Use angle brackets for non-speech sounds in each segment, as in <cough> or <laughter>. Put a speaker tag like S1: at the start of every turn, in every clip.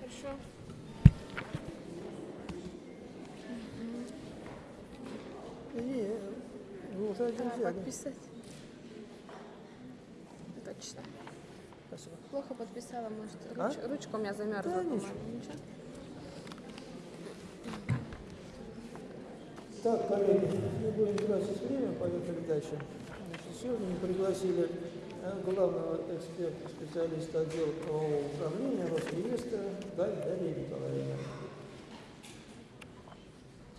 S1: Хорошо.
S2: Не, вы уже один
S1: подписать. Точно.
S2: Спасибо.
S1: Плохо подписала, может.
S2: А?
S1: Руч- Ручка у меня замерзла,
S2: Да, ничего.
S1: Ничего?
S2: Так, коллеги, не будем тратить время, поехали дальше. Значит, сегодня мы пригласили главного эксперта, специалиста отдела правового управления Росреестра Галь Дарья Николаевна.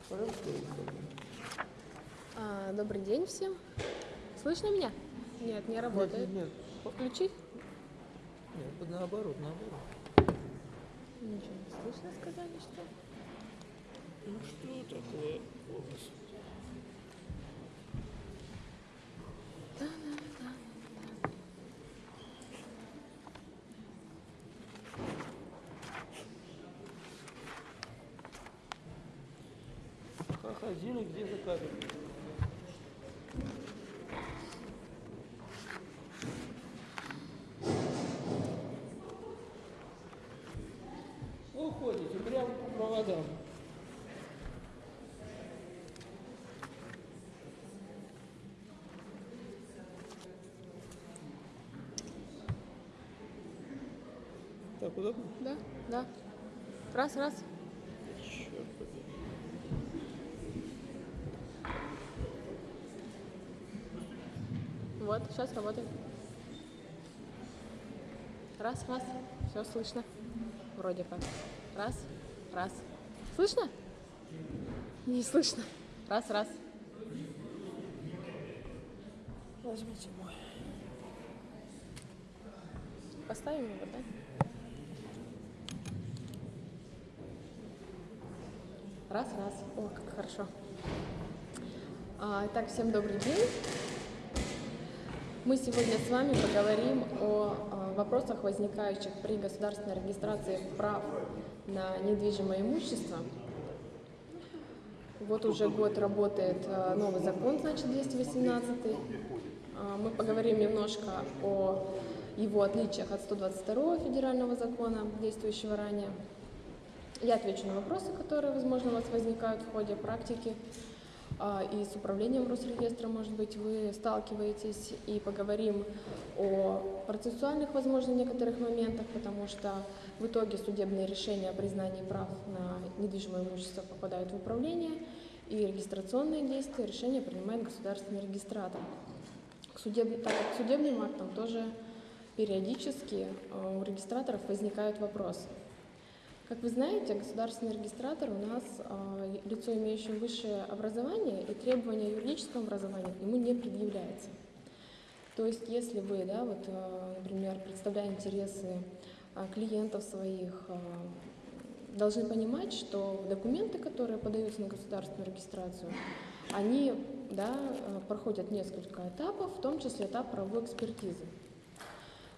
S2: Пожалуйста.
S1: А, добрый день всем. Слышно меня? Нет, не работает.
S2: Нет, нет,
S1: Включить?
S2: нет, под- наоборот, наоборот.
S1: Ничего не слышно, сказали, что.
S2: Ну что такое у вас? Ходили где-то кадры. Уходите прямо по проводам. Так, удобно?
S1: Да, да. Раз, раз. Сейчас работает. Раз, раз. Все слышно. Вроде как. Раз, раз. Слышно? Не слышно. Раз, раз.
S2: Возьмите мой.
S1: Поставим его, да? Раз, раз. О, как хорошо. А, итак, всем добрый день. Мы сегодня с вами поговорим о а, вопросах, возникающих при государственной регистрации прав на недвижимое имущество. Вот уже год работает а, новый закон, значит, 218. А, Мы поговорим немножко о его отличиях от 122 федерального закона, действующего ранее. Я отвечу на вопросы, которые, возможно, у вас возникают в ходе практики. А, И с управлением Росреестра, может быть, вы сталкиваетесь, и поговорим о процессуальных, возможно, некоторых моментах, потому что в итоге судебные решения о признании прав на недвижимое имущество попадают в управление, и регистрационные действия, решения принимает государственный регистратор. К судеб- так как к судебным актам тоже периодически э, у регистраторов возникают вопросы. Как вы знаете, государственный регистратор у нас э, лицо, имеющее высшее образование, и требования юридического образования к нему не предъявляется. То есть, если вы, да, вот, э, например, представляя интересы э, клиентов своих, должны понимать, что документы, которые подаются на государственную регистрацию, они да, проходят несколько этапов, в том числе этап правовой экспертизы.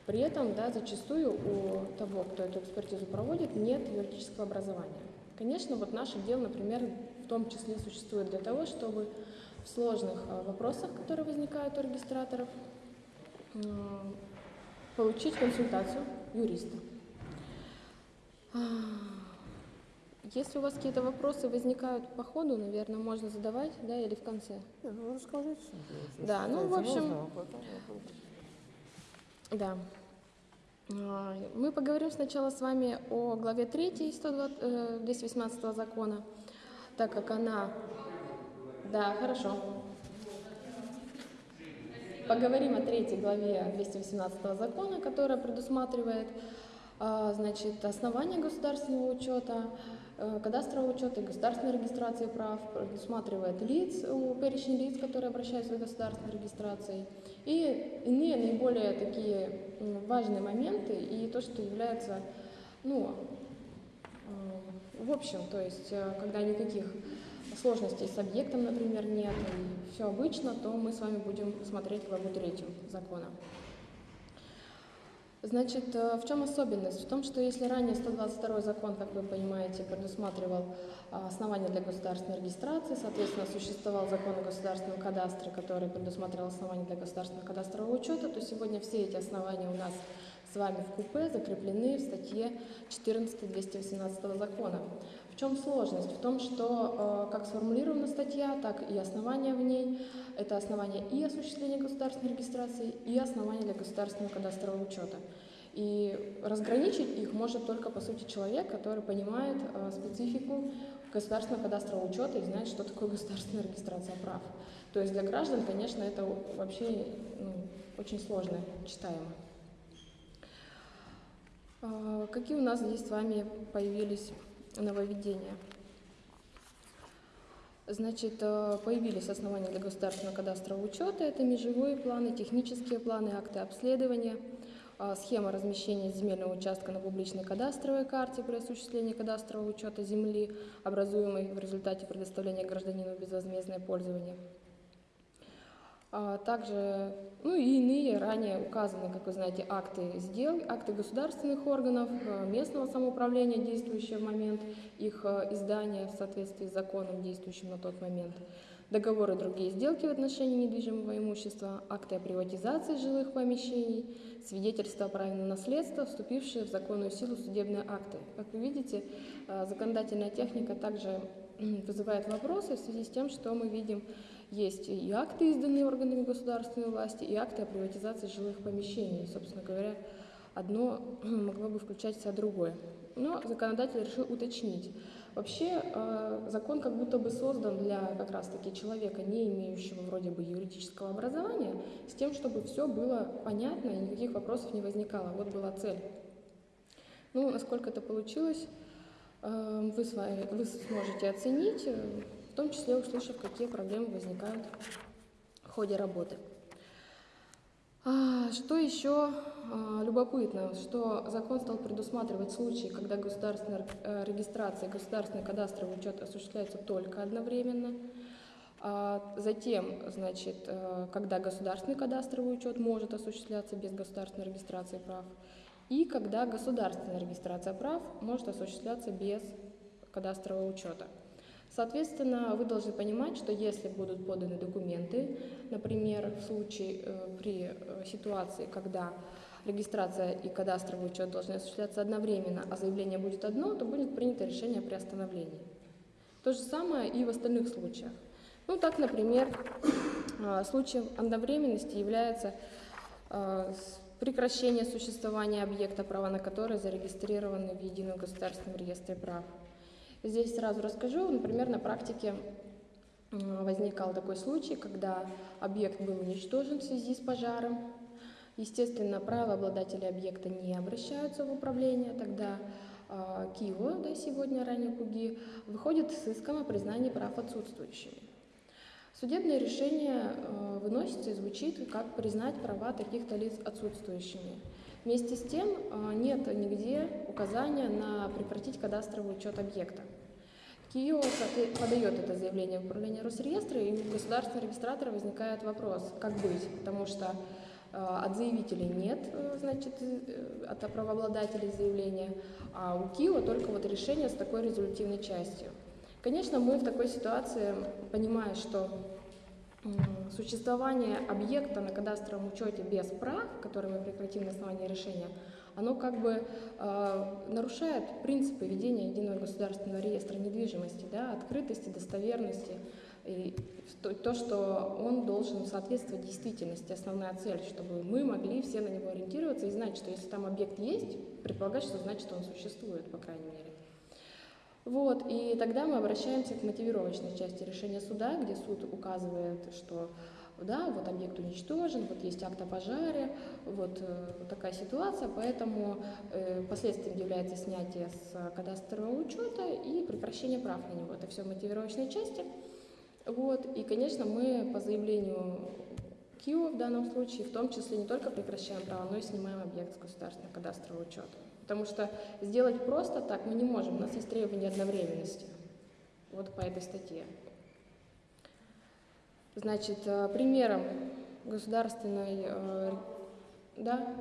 S1: При этом да, зачастую у того, кто эту экспертизу проводит, нет юридического образования. Конечно, вот наше дело, например, в том числе существует для того, чтобы в сложных э, вопросах, которые возникают у регистраторов, получить консультацию юриста. А, Если у вас какие-то вопросы возникают по ходу, наверное, можно задавать, да, или в конце.
S2: Ну расскажите.
S1: Да, ну, в общем,
S2: нужным, а потом вопрос.
S1: Да. А, Мы поговорим сначала с вами о главе 3 120, э, 218 закона, так как она... Да, хорошо. Поговорим о третьей главе 218 закона, которая предусматривает а, значит, основания государственного учета, э, кадастрового учета и государственной регистрации прав, предусматривает лиц, перечень лиц, которые обращаются за государственной регистрацией, и иные наиболее такие важные моменты, и то, что является, ну, э, в общем, то есть, э, когда никаких сложностей с объектом, например, нет, и все обычно, то мы с вами будем смотреть главу третью закона. Значит, э, в чем особенность? В том, что если ранее 122 закон, как вы понимаете, предусматривал а, основания для государственной регистрации, соответственно, существовал закон о государственном кадастре, который предусматривал основания для государственного кадастрового учета, то сегодня все эти основания у нас с вами в КУП закреплены в статье 14 218 закона. В чем сложность? В том, что э, как сформулирована статья, так и основания в ней – это основания и осуществления государственной регистрации, и основания для государственного кадастрового учета. И разграничить их может только, по сути, человек, который понимает э, специфику государственного кадастрового учета и знает, что такое государственная регистрация прав. То есть для граждан, конечно, это вообще ну, очень сложно читаемо. Э, какие у нас здесь с вами появились нововведения. Значит, э, появились основания для государственного кадастрового учета. Это межевые планы, технические планы, акты обследования, э, схема размещения земельного участка на публичной кадастровой карте при осуществлении кадастрового учета земли, образуемой в результате предоставления гражданину безвозмездное пользование – а также, ну и иные ранее указаны, как вы знаете, акты сдел, акты государственных органов, э, местного самоуправления, действующие в момент их э, издания в соответствии с законом, действующим на тот момент, договоры и другие сделки в отношении недвижимого имущества, акты о приватизации жилых помещений, свидетельства о праве на наследство, вступившие в законную силу судебные акты. Как вы видите, законодательная техника также вызывает вопросы в связи с тем, что мы видим есть и акты, изданные органами государственной власти, и акты о приватизации жилых помещений. Собственно говоря, одно <clears throat> могло бы включать в себя другое. Но законодатель решил уточнить. Вообще э, закон как будто бы создан для как раз-таки человека, не имеющего вроде бы юридического образования, с тем, чтобы все было понятно и никаких вопросов не возникало. Вот была цель. Ну, насколько это получилось, э, вы, с вами, вы сможете оценить том числе услышав, какие проблемы возникают в ходе работы. А, что еще а, любопытно, что закон стал предусматривать случаи, когда государственная э, регистрация и государственный кадастровый учет осуществляются только одновременно. А затем, значит, э, когда государственный кадастровый учет может осуществляться без государственной регистрации прав, и когда государственная регистрация прав может осуществляться без кадастрового учета. Соответственно, вы должны понимать, что если будут поданы документы, например, в случае э, при э, ситуации, когда регистрация и кадастровый учет должны осуществляться одновременно, а заявление будет одно, то будет принято решение о приостановлении. То же самое и в остальных случаях. Ну так, например, э, случаем одновременности является прекращение существования объекта, права на который зарегистрированы в Едином государственном реестре прав. Здесь сразу расскажу, например, на практике возникал такой случай, когда объект был уничтожен в связи с пожаром. Естественно, правообладатели объекта не обращаются в управление, тогда э, Киево, да, сегодня ранее КУГИ, выходит с иском о признании прав отсутствующими. Судебное решение э, выносится и звучит, как признать права таких-то лиц отсутствующими. Вместе с тем э, нет нигде указания на прекратить кадастровый учет объекта. КИО подает это заявление в управление Росреестра, и у государственного регистратора возникает вопрос, как быть, потому что э, от заявителей нет, э, значит, от правообладателей заявления, а у КИО только вот решение с такой результативной частью. Конечно, мы в такой ситуации, понимая, что существование объекта на кадастровом учете без прав, который мы прекратим на основании решения, оно как бы э, нарушает принципы ведения единого государственного реестра недвижимости, да, открытости, достоверности, и то, то, что он должен соответствовать действительности, основная цель, чтобы мы могли все на него ориентироваться и знать, что если там объект есть, предполагать, что значит он существует, по крайней мере. Вот, и тогда мы обращаемся к мотивировочной части решения суда, где суд указывает, что да, вот объект уничтожен, вот есть акт о пожаре, вот э, такая ситуация, поэтому э, последствием является снятие с кадастрового учета и прекращение прав на него. Это все в мотивировочной части. Вот, и, конечно, мы по заявлению КИО в данном случае, в том числе не только прекращаем право, но и снимаем объект с государственного кадастрового учета. Потому что сделать просто так мы не можем, у нас есть требования одновременности. Вот по этой статье. Значит, э, примером государственной... Э, да?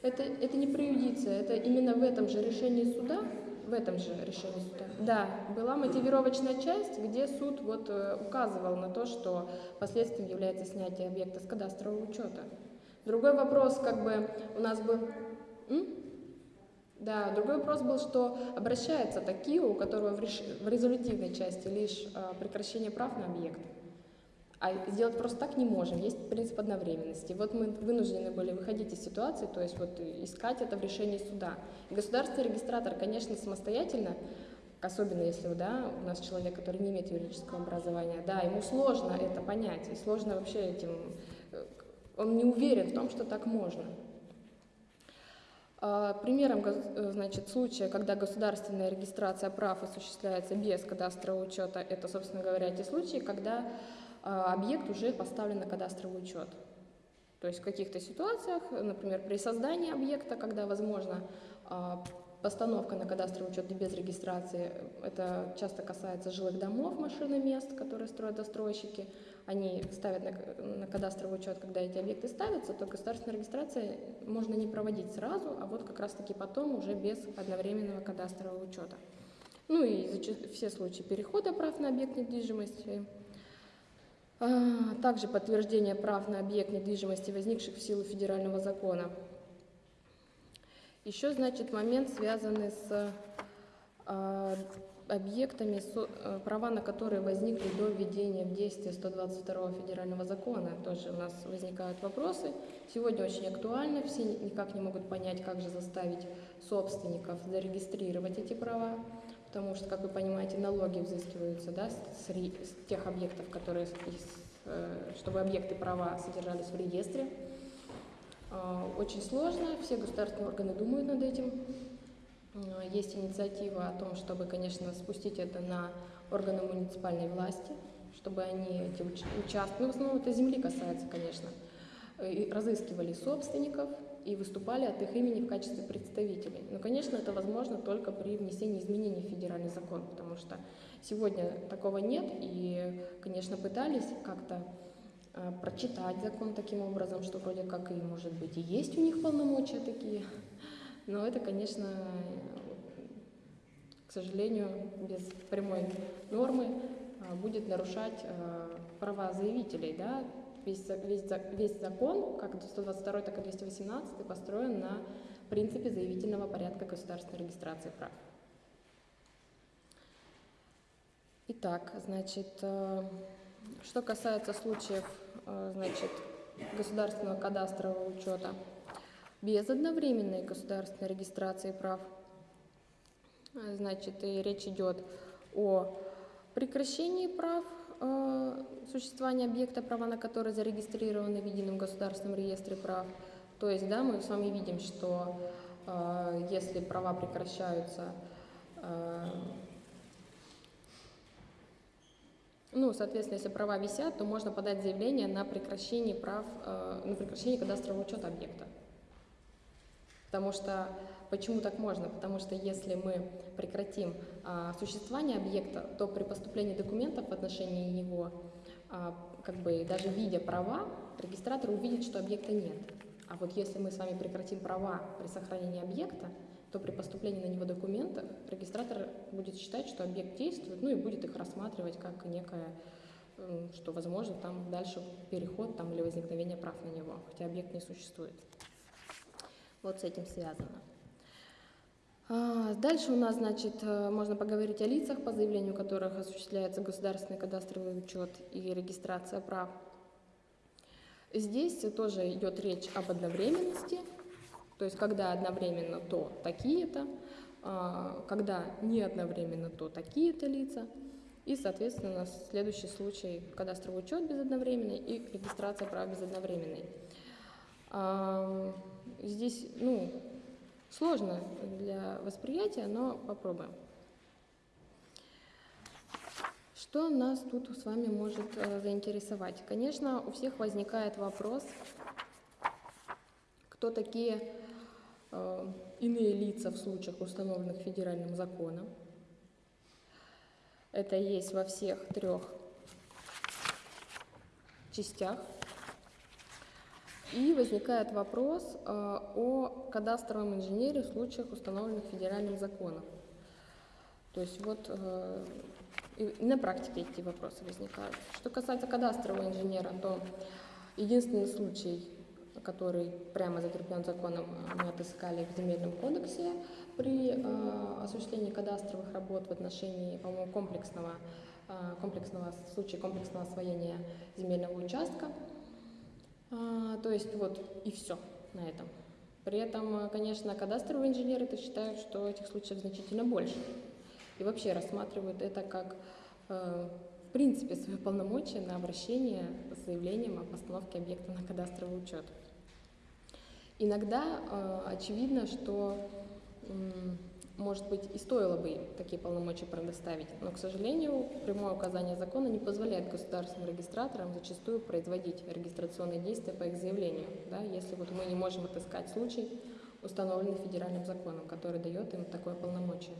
S1: Это, это не преюдиция, это именно в этом же решении суда в этом же решении суда, да, была мотивировочная часть, где суд вот э, указывал на то, что последствием является снятие объекта с кадастрового учета. Другой вопрос, как бы у нас был... М? Да, другой вопрос был, что обращается такие, у которого в, реш... в резолютивной части лишь э, прекращение прав на объект. А сделать просто так не можем, есть принцип одновременности. Вот мы вынуждены были выходить из ситуации, то есть вот искать это в решении суда. Государственный регистратор, конечно, самостоятельно, особенно если да, у нас человек, который не имеет юридического образования, да, ему сложно это понять, и сложно вообще этим, э, он не уверен в том, что так можно. А, Примером э, значит, случая, когда государственная регистрация прав осуществляется без кадастрового учета, это, собственно говоря, те случаи, когда объект уже поставлен на кадастровый учет. То есть в каких-то ситуациях, например, при создании объекта, когда возможно а, постановка на кадастровый учет без регистрации, это часто касается жилых домов, машин и мест, которые строят застройщики, они ставят на, на кадастровый учет, когда эти объекты ставятся, то государственная регистрация можно не проводить сразу, а вот как раз-таки потом уже без одновременного кадастрового учета. Ну и все случаи перехода прав на объект недвижимости, Также подтверждение прав на объект недвижимости, возникших в силу федерального закона. Еще, значит, момент, связанный с а, объектами, э, права на которые возникли до введения в действие 122 федерального закона. Тоже у нас возникают вопросы. Сегодня очень актуально, все ни- никак не могут понять, как же заставить собственников зарегистрировать эти права, потому что, как вы понимаете, налоги взыскиваются да, с, с тех объектов, которые, э, чтобы объекты права содержались в реестре. А, Очень сложно, все государственные органы думают над этим. А, Есть инициатива о том, чтобы, конечно, спустить это на органы муниципальной власти, чтобы они эти уч- участки, ну, в основном это земли касается, конечно, и разыскивали собственников и выступали от их имени в качестве представителей. Но, конечно, это возможно только при внесении изменений в федеральный закон, потому что сегодня такого нет, и, конечно, пытались как-то э, прочитать закон таким образом, что вроде как и, может быть, и есть у них полномочия такие, но это, конечно, к сожалению, без прямой нормы а, будет нарушать а, права заявителей. Да? Весь, весь, весь закон, как 122, так и 218, построен на принципе заявительного порядка государственной регистрации прав. Итак, значит, э, что касается случаев, э, значит, государственного кадастрового учета без одновременной государственной регистрации прав, э, значит, и речь идет о прекращении прав существования объекта, права на который зарегистрированы в едином государственном реестре прав. То есть, да, мы с вами видим, что э, если права прекращаются э, ну, соответственно, если права висят, то можно подать заявление на прекращение прав, э, на прекращение кадастрового учета объекта. Потому что почему так можно? Потому что если мы прекратим а, существование объекта, то при поступлении документов в отношении него, а, как бы даже видя права, регистратор увидит, что объекта нет. А вот если мы с вами прекратим права при сохранении объекта, то при поступлении на него документов регистратор будет считать, что объект действует, ну и будет их рассматривать как некое, что возможно там дальше переход там, или возникновение прав на него, хотя объект не существует. Вот с этим связано. А, Дальше у нас, значит, э, можно поговорить о лицах, по заявлению которых осуществляется государственный кадастровый учет и регистрация прав. Здесь тоже идет речь об одновременности, то есть когда одновременно, то такие-то, а, когда не одновременно, то такие-то лица. И, соответственно, у нас следующий случай – кадастровый учет безодновременный и регистрация прав безодновременной. А, Здесь, ну, сложно для восприятия, но попробуем. Что нас тут с вами может э, заинтересовать? Конечно, у всех возникает вопрос, кто такие э, иные лица в случаях, установленных федеральным законом. Это есть во всех трех частях. И возникает вопрос э, о кадастровом инженере в случаях, установленных федеральным законом. То есть вот э, на практике эти вопросы возникают. Что касается кадастрового инженера, то единственный случай, который прямо закреплен законом, мы отыскали в Земельном кодексе при э, осуществлении кадастровых работ в отношении, по-моему, комплексного, э, комплексного в комплексного освоения земельного участка. А, то есть вот и все на этом. При этом, конечно, кадастровые инженеры -то считают, что этих случаев значительно больше. И вообще рассматривают это как, э, в принципе, свое полномочия на обращение с заявлением о постановке объекта на кадастровый учет. Иногда э, очевидно, что может быть, и стоило бы такие полномочия предоставить, но, к сожалению, прямое указание закона не позволяет государственным регистраторам зачастую производить регистрационные действия по их заявлению, да, если вот мы не можем отыскать случай, установленный федеральным законом, который дает им такое полномочие.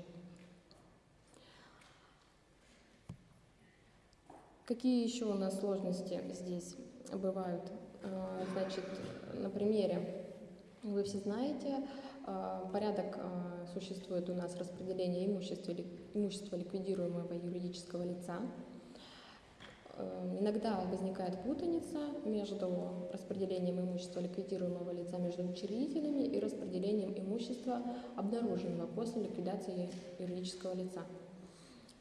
S1: Какие еще у нас сложности здесь бывают? А, значит, на примере вы все знаете, порядок а, существует у нас распределение имущества, имущества ликвидируемого юридического лица. Эм, иногда возникает путаница между распределением имущества ликвидируемого лица между учредителями и распределением имущества, обнаруженного после ликвидации юридического лица.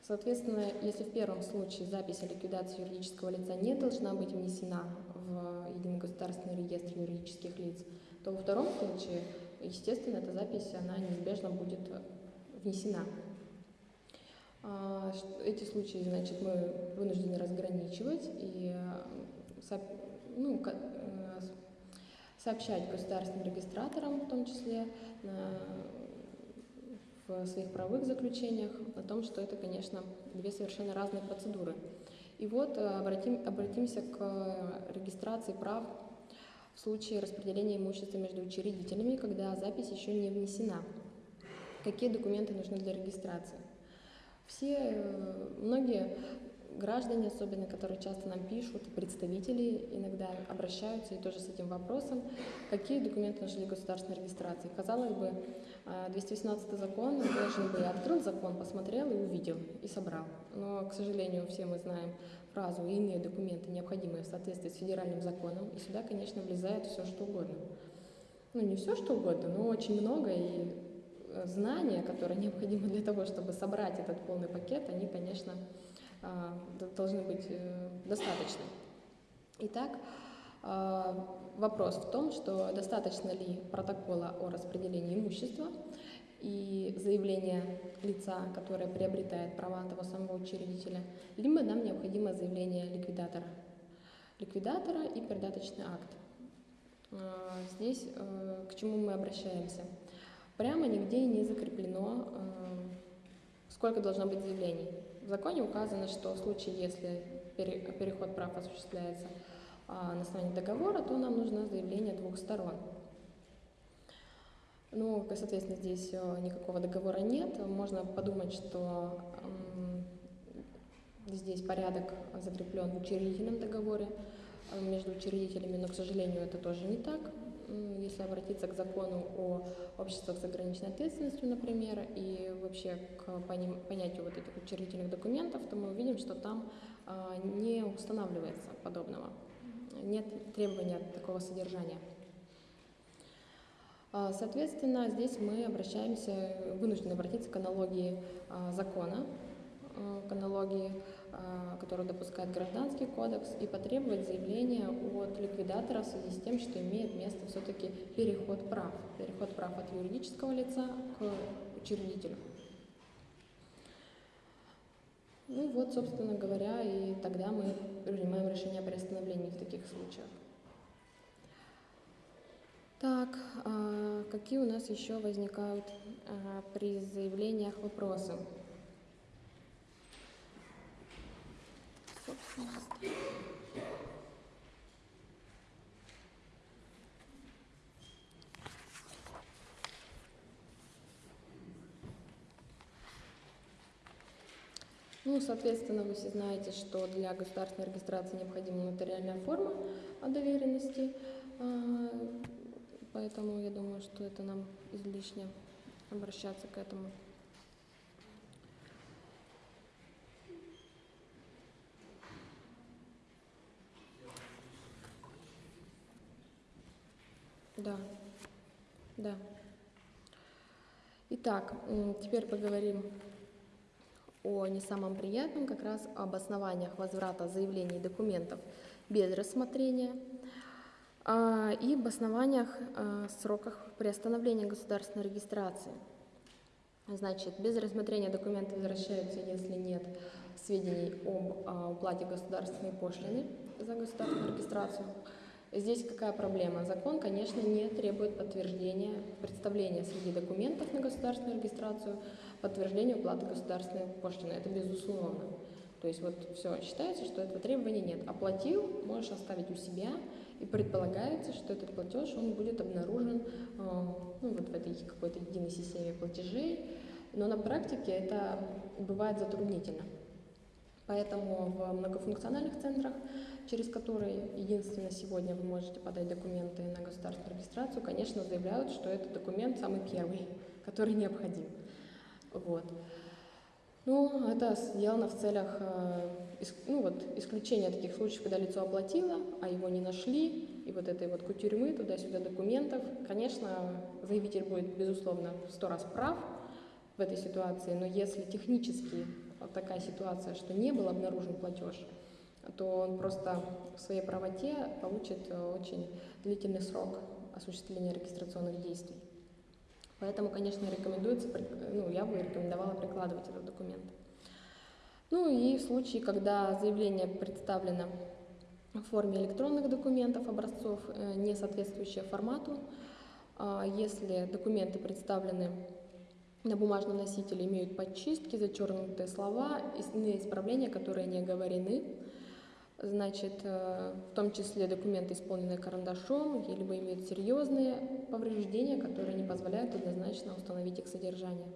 S1: Соответственно, если в первом случае запись о ликвидации юридического лица не должна быть внесена в Единый государственный реестр юридических лиц, то во втором случае естественно, эта запись, она неизбежно будет внесена. А, эти случаи, значит, мы вынуждены разграничивать и ну, э, сообщать государственным регистраторам, в том числе в своих правовых заключениях, о том, что это, конечно, две совершенно разные процедуры. И вот э, обратим, обратимся к регистрации прав в случае распределения имущества между учредителями, когда запись еще не внесена. Какие документы нужны для регистрации? Все, э, многие граждане, особенно, которые часто нам пишут, представители иногда обращаются и тоже с этим вопросом, какие документы нужны для государственной регистрации. Казалось бы, 218 э, закон должен бы открыл закон, посмотрел и увидел, и собрал. Но, к сожалению, все мы знаем фразу и иные документы, необходимые в соответствии с федеральным законом, и сюда, конечно, влезает все, что угодно. Ну, не все, что угодно, но очень много, и э, знания, которые необходимы для того, чтобы собрать этот полный пакет, они, конечно, а, должны быть э, достаточны. Итак, а, вопрос в том, что достаточно ли протокола о распределении имущества и заявление лица, которое приобретает права того самого учредителя, либо нам необходимо заявление ликвидатора. Ликвидатора и передаточный акт. А, здесь э, к чему мы обращаемся? Прямо нигде не закреплено, э, сколько должно быть заявлений. В законе указано, что в случае, если переход прав осуществляется а, на основании договора, то нам нужно заявление двух сторон. Ну, соответственно, здесь э, никакого договора нет. Можно подумать, что здесь порядок закреплен в учредительном договоре э, между учредителями, но, к сожалению, это тоже не так. Если обратиться к закону о обществах с ограниченной ответственностью, например, и вообще к понятию вот этих учредительных документов, то мы увидим, что там а, не устанавливается подобного. Нет требования такого содержания. А, соответственно, здесь мы обращаемся, вынуждены обратиться к аналогии а, закона, а, к аналогии, которую допускает Гражданский кодекс, и потребовать заявления от ликвидатора в связи с тем, что имеет место все-таки переход прав, переход прав от юридического лица к учредителю. Ну вот, собственно говоря, и тогда мы принимаем решение о приостановлении в таких случаях. Так, а какие у нас еще возникают а, при заявлениях вопросы? Ну, соответственно, вы все знаете, что для государственной регистрации необходима нотариальная форма о доверенности. Поэтому я думаю, что это нам излишне обращаться к этому. Да, да. Итак, теперь поговорим о не самом приятном, как раз об основаниях возврата заявлений и документов без рассмотрения и об основаниях а, сроках приостановления государственной регистрации. Значит, без рассмотрения документы возвращаются, если нет сведений об а, уплате государственной пошлины за государственную регистрацию. Здесь какая проблема? Закон, конечно, не требует подтверждения, представления среди документов на государственную регистрацию, подтверждения уплаты государственной пошлины. Это безусловно. То есть вот все, считается, что этого требования нет. Оплатил, можешь оставить у себя, и предполагается, что этот платеж, он будет обнаружен э, ну, вот в этой какой-то единой системе платежей, но на практике это бывает затруднительно. Поэтому в многофункциональных центрах, через которые единственно сегодня вы можете подать документы на государственную регистрацию, конечно, заявляют, что этот документ самый первый, <laughs> который необходим. Вот. Ну, это сделано в целях э, ну, вот, исключения таких случаев, когда лицо оплатило, а его не нашли, и вот этой вот кутюрьмы, туда-сюда документов. Конечно, заявитель будет, безусловно, в сто раз прав в этой ситуации, но если технически вот такая ситуация, что не был обнаружен платеж, то он просто в своей правоте получит э, очень длительный срок осуществления регистрационных действий. Поэтому, конечно, рекомендуется, ну, я бы рекомендовала прикладывать этот документ. Ну и в случае, когда заявление представлено в форме электронных документов, образцов, э, не соответствующие формату, а если документы представлены на бумажном носителе, имеют подчистки, зачеркнутые слова, иные исправления, которые не оговорены, значит, э, в том числе документы, исполненные карандашом, либо имеют серьезные повреждения, которые не позволяют однозначно установить их содержание.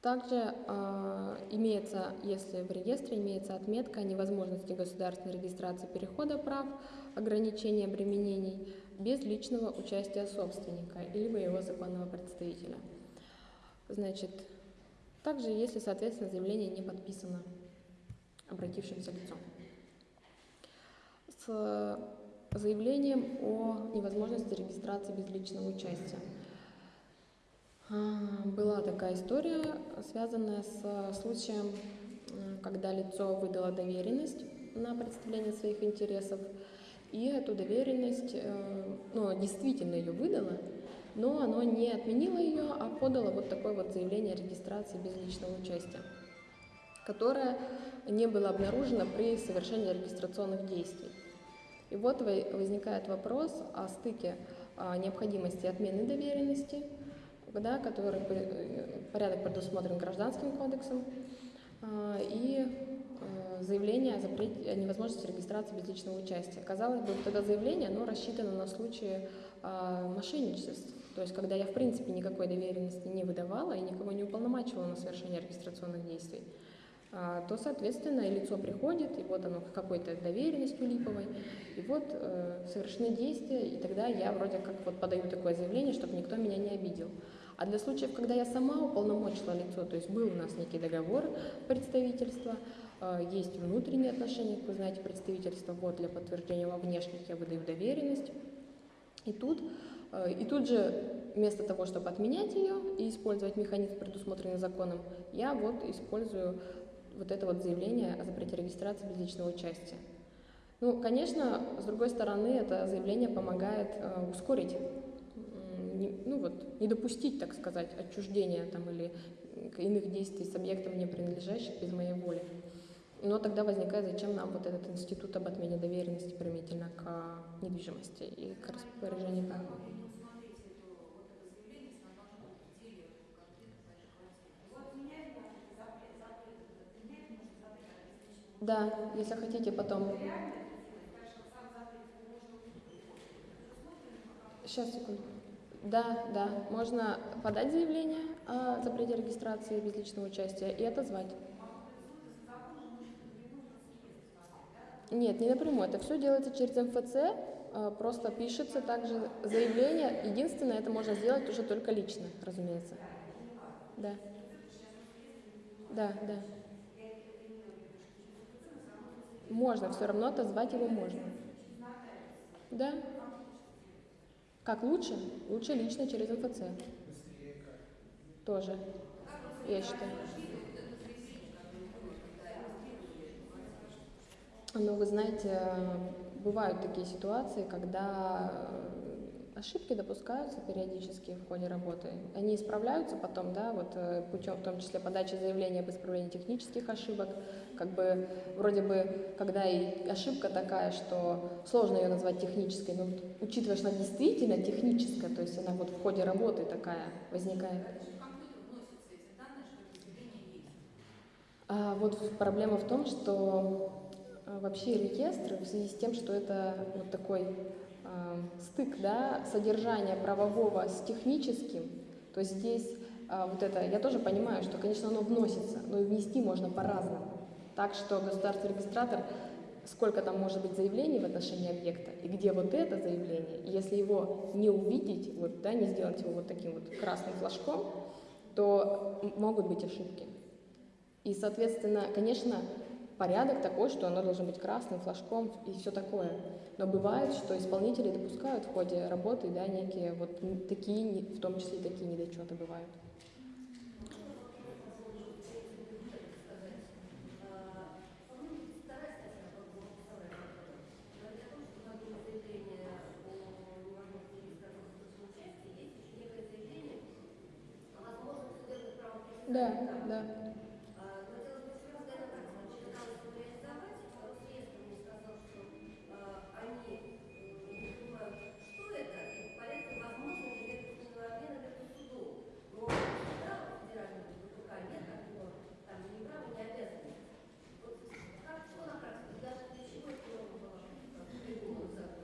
S1: Также э, имеется, если в реестре имеется отметка о невозможности государственной регистрации перехода прав, ограничения обременений без личного участия собственника либо его законного представителя. Значит, также если, соответственно, заявление не подписано обратившимся лицом. С заявлением о невозможности регистрации без личного участия. А, Была такая история, связанная с случаем, м, когда лицо выдало доверенность на представление своих интересов, и эту доверенность, э, ну, действительно ее выдало, но оно не отменило ее, а подало вот такое вот заявление о регистрации без личного участия, которое не было обнаружено при совершении регистрационных действий. И вот во- возникает вопрос о стыке необходимости отмены доверенности, да, который э, порядок предусмотрен Гражданским кодексом, а, и э, заявление о, запрете, о невозможности регистрации без личного участия. Казалось бы, это заявление, оно рассчитано на случаи а, мошенничеств, то есть когда я в принципе никакой доверенности не выдавала и никого не уполномачивала на совершение регистрационных действий, то, соответственно, и лицо приходит, и вот оно какой-то доверенностью липовой, и вот э, совершены действия, и тогда я вроде как вот подаю такое заявление, чтобы никто меня не обидел. А для случаев, когда я сама уполномочила лицо, то есть был у нас некий договор представительства, э, есть внутренние отношения, как вы знаете, представительства, вот для подтверждения во внешних я выдаю доверенность, и тут, э, и тут же вместо того, чтобы отменять ее и использовать механизм, предусмотренный законом, я вот использую вот это вот заявление о запрете регистрации без личного участия. Ну, конечно, с другой стороны, это заявление помогает э, ускорить, не- ну вот, не допустить, так сказать, отчуждения там или иных действий с объектом, не принадлежащих без моей воли. Но тогда возникает, зачем нам вот этот институт об отмене доверенности применительно к недвижимости и к распоряжению прав. Да, если хотите потом. Сейчас, секунду. Да, да, можно подать заявление о запрете регистрации без личного участия и отозвать. Нет, не напрямую. Это все делается через МФЦ. э, просто пишется также заявление. Единственное, это можно сделать уже только лично, разумеется. Да. Да, да. Можно, все равно отозвать его можно. Да. Как лучше? Лучше лично через МФЦ. Тоже, я считаю. Но вы знаете, бывают такие ситуации, когда ошибки допускаются периодически в ходе работы. Они исправляются потом, да, вот э, путем в том числе подачи заявления об исправлении технических ошибок. Как бы вроде бы, когда и ошибка такая, что сложно ее назвать технической, но учитывая, что она действительно техническая, то есть она вот в ходе работы такая возникает. А вот проблема в том, что а, вообще реестр в связи с тем, что это вот такой э, стык да, содержания правового с техническим, то здесь э, вот это, я тоже понимаю, что, конечно, оно вносится, но и внести можно по-разному. Так что государственный регистратор, сколько там может быть заявлений в отношении объекта, и где вот это заявление, если его не увидеть, вот, да, не сделать его вот таким вот красным флажком, то могут быть ошибки. И, соответственно, конечно, порядок такой, что оно должно быть красным флажком и все такое. Но бывает, что исполнители допускают в ходе работы да, некие вот такие, в том числе такие недочеты бывают. Да, да.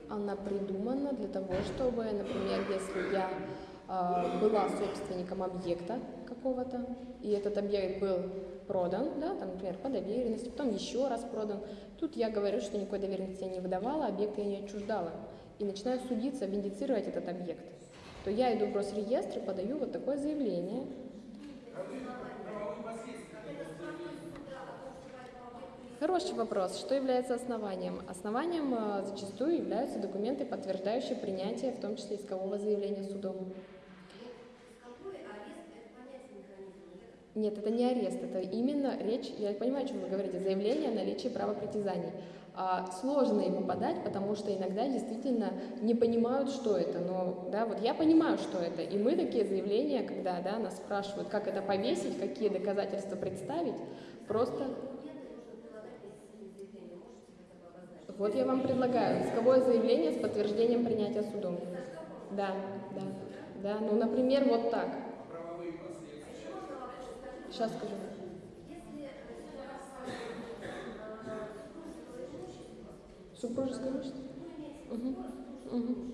S1: она придумана для того, чтобы, например, если я э, была собственником объекта какого-то, и этот объект был продан, да, там, например, по доверенности, потом еще раз продан, тут я говорю, что никакой доверенности я не выдавала, объект я не отчуждала, и начинаю судиться, виндицировать этот объект, то я иду в Росреестр и подаю вот такое заявление, Хороший вопрос. Что является основанием? Основанием э, зачастую являются документы, подтверждающие принятие, в том числе искового заявления судом. Нет, это не арест, это именно речь, я понимаю, о чем вы говорите, заявление о наличии права притязаний. А, сложно его подать, потому что иногда действительно не понимают, что это. Но да, вот я понимаю, что это. И мы такие заявления, когда да, нас спрашивают, как это повесить, какие доказательства представить, просто Вот я вам предлагаю исковое заявление с подтверждением принятия судом. Да, да, да. Ну, например, вот так. Сейчас скажу. Супружеское имущество? Угу. Угу.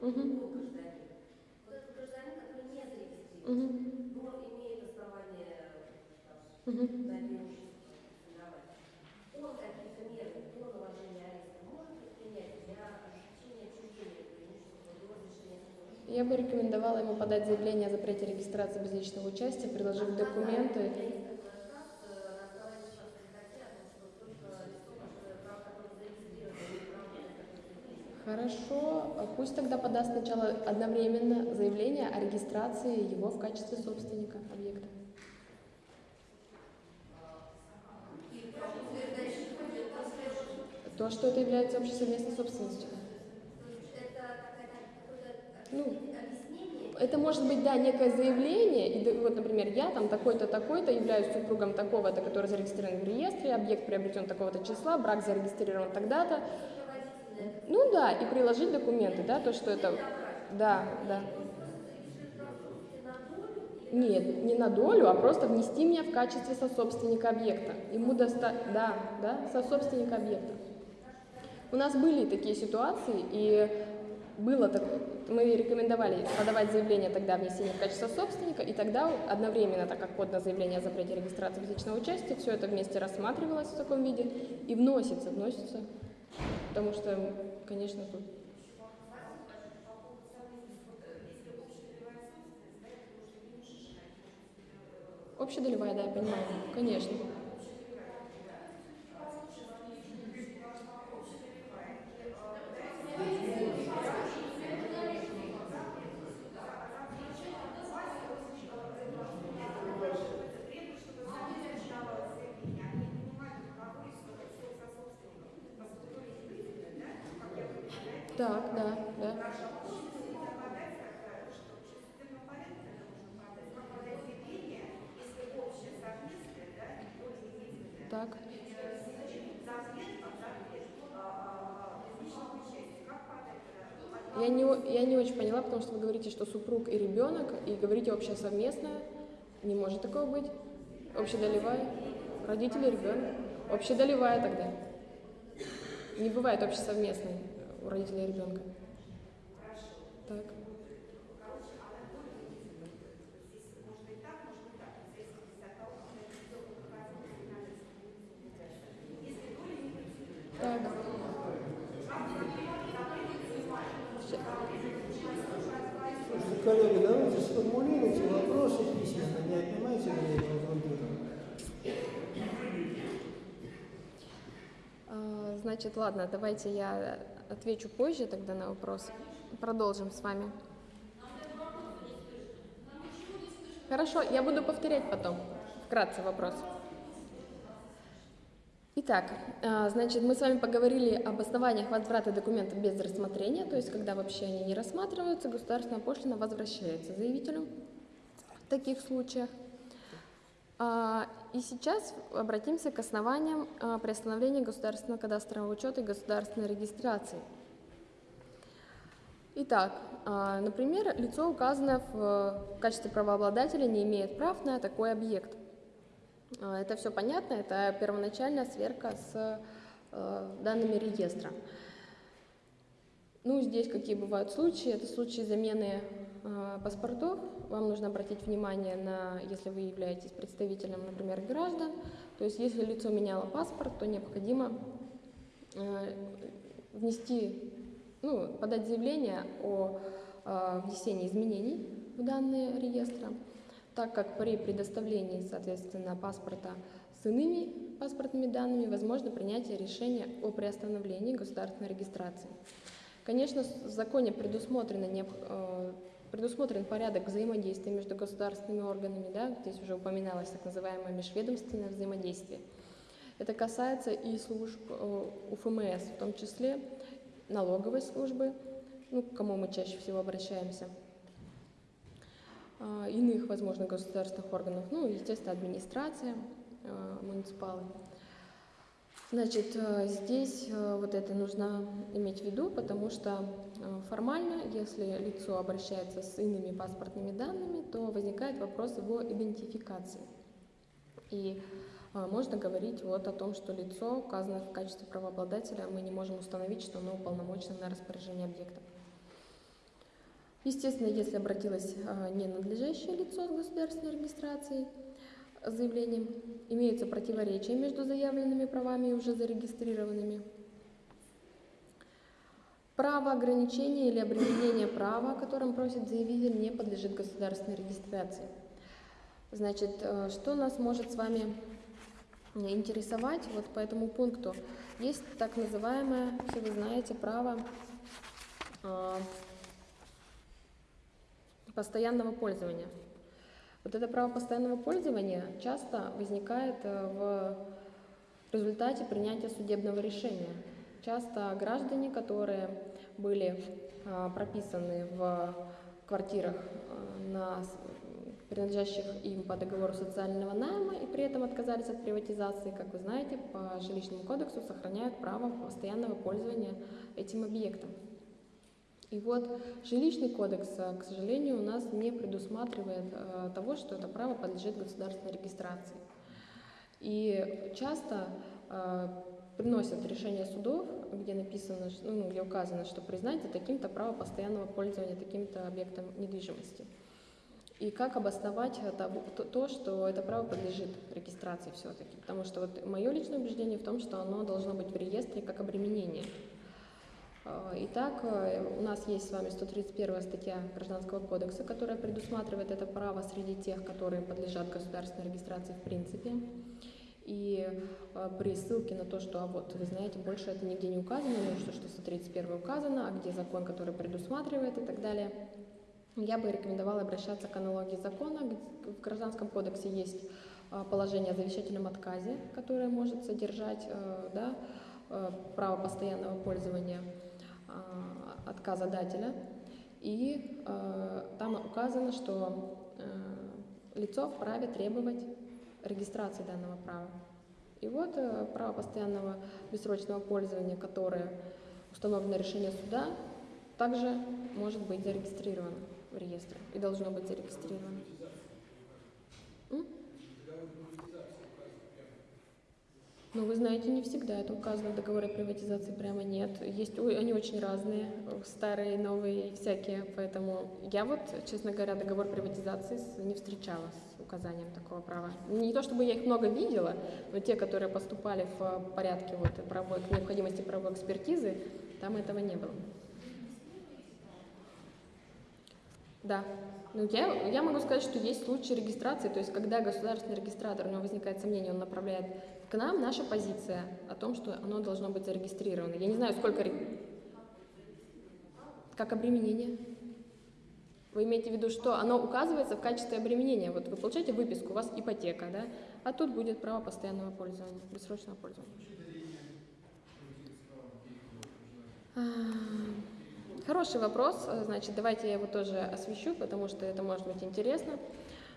S1: Угу. Угу. Но имеет основание угу. Он какие-то меры до наложения ареста может предпринять для осуществления отчуждения преимущества до разрешения Я бы рекомендовала ему подать заявление о запрете регистрации без личного участия, приложив документы. Хорошо, пусть тогда подаст сначала одновременно заявление о регистрации его в качестве собственника объекта. То, что это является общей совместной собственностью. Ну, это может быть, да, некое заявление, и вот, например, я там такой-то, такой-то, являюсь супругом такого-то, который зарегистрирован в реестре, объект приобретен такого-то числа, брак зарегистрирован тогда-то, ну да, и приложить документы, да, то, что это... Да, да. Нет, не на долю, а просто внести меня в качестве сособственника объекта. Ему доста... Да, да, сособственника объекта. У нас были такие ситуации, и было так, мы рекомендовали подавать заявление тогда внесения в качестве собственника, и тогда одновременно, так как подано заявление о запрете регистрации физического участия, все это вместе рассматривалось в таком виде и вносится, вносится, потому что, конечно, тут Общедолевая, да, я понимаю, конечно. Так, да, да. Так. Я не, я не очень поняла, потому что вы говорите, что супруг и ребенок, и говорите общее совместное. Не может такого быть. Общедолевая. Родители, ребенок. Общедолевая тогда. Не бывает общесовместной у родителей и ребенка. Так. Ща-
S2: Слушайте, коллеги, давайте сформулируйте вопросы письменно, не отнимайте время у других.
S1: А, Значит, ладно, давайте я отвечу позже тогда на вопрос. Продолжим с вами. Хорошо, я буду повторять потом. Вкратце вопрос. Итак, а, значит, мы с вами поговорили об основаниях возврата документов без рассмотрения, то есть когда вообще они не рассматриваются, государственная пошлина возвращается заявителю в таких случаях. И сейчас обратимся к основаниям а, приостановления государственного кадастрового учета и государственной регистрации. Итак, а, например, лицо, указанное в качестве правообладателя, не имеет прав на такой объект. А, Это все понятно, это первоначальная сверка с данными реестра. Ну, здесь какие бывают случаи? Это случаи замены паспортов. Вам нужно обратить внимание на, если вы являетесь представителем, например, граждан. То есть, если лицо меняло паспорт, то необходимо э, внести, ну, подать заявление о э, внесении изменений в данные реестра, так как при предоставлении, соответственно, паспорта с иными паспортными данными возможно принятие решения о приостановлении государственной регистрации. Конечно, в законе предусмотрено, э, предусмотрен порядок взаимодействия между государственными органами, да, здесь уже упоминалось так называемое межведомственное взаимодействие. Это касается и служб э, УФМС, в том числе налоговой службы, ну, к кому мы чаще всего обращаемся, а, иных, возможно, государственных органов, ну, естественно, администрация, э, муниципалы. Значит, э, здесь э, вот это нужно иметь в виду, потому что э, формально, если лицо обращается с иными паспортными данными, то возникает вопрос его идентификации. И можно говорить вот о том, что лицо, указанное в качестве правообладателя, мы не можем установить, что оно уполномочено на распоряжение объектом. Естественно, если обратилось ненадлежащее лицо с государственной регистрацией, заявлением, имеются противоречия между заявленными правами и уже зарегистрированными. Право ограничения или обременения права, о котором просит заявитель, не подлежит государственной регистрации. Значит, э, что нас может с вами интересовать вот по этому пункту? Есть так называемое, все вы знаете, право э, постоянного пользования. Вот это право постоянного пользования часто возникает э, в результате принятия судебного решения. Часто граждане, которые были э, прописаны в квартирах, э, на, принадлежащих им по договору социального найма, и при этом отказались от приватизации, как вы знаете, по жилищному кодексу сохраняют право постоянного пользования этим объектом. И вот жилищный кодекс, э, к сожалению, у нас не предусматривает э, того, что это право подлежит государственной регистрации. И часто э, приносят решения судов, где написано, ну, где указано, что признайте таким-то право постоянного пользования таким-то объектом недвижимости. И как обосновать это- то, то, что это право подлежит регистрации все-таки? Потому что вот мое личное убеждение в том, что оно должно быть в реестре как обременение. Э, Итак, э, у нас есть с вами 131 статья Гражданского кодекса, которая предусматривает это право среди тех, которые подлежат государственной регистрации в принципе. И э, при ссылке на то, что, а вот, вы знаете, больше это нигде не указано, ну что, что 131 указано, а где закон, который предусматривает и так далее, я бы рекомендовала обращаться к аналогии закона. В Гражданском кодексе есть положение о завещательном отказе, которое может содержать да, право постоянного пользования а, отказа дателя. И э, там указано, что э, лицо вправе требовать регистрации данного права. И вот э, право постоянного бессрочного пользования, которое установлено решением суда, также может быть зарегистрировано в реестре и должно быть зарегистрировано. Ну, вы знаете, не всегда это указано в договоре приватизации, прямо нет. Есть, они очень разные, старые, новые всякие, поэтому я вот, честно говоря, договор приватизации не встречала с указанием такого права. Не то чтобы я их много видела, но те, которые поступали в порядке вот, правовой, необходимости правовой экспертизы, там этого не было. Да. Ну, я, я могу сказать, что есть случаи регистрации, то есть когда государственный регистратор, у него возникает сомнение, он направляет к нам наша позиция о том, что оно должно быть зарегистрировано. Я не знаю, сколько... Как обременение? Вы имеете в виду, что оно указывается в качестве обременения? Вот вы получаете выписку, у вас ипотека, да? А тут будет право постоянного пользования, бессрочного пользования. А, Хороший вопрос, значит, давайте я его тоже освещу, потому что это может быть интересно.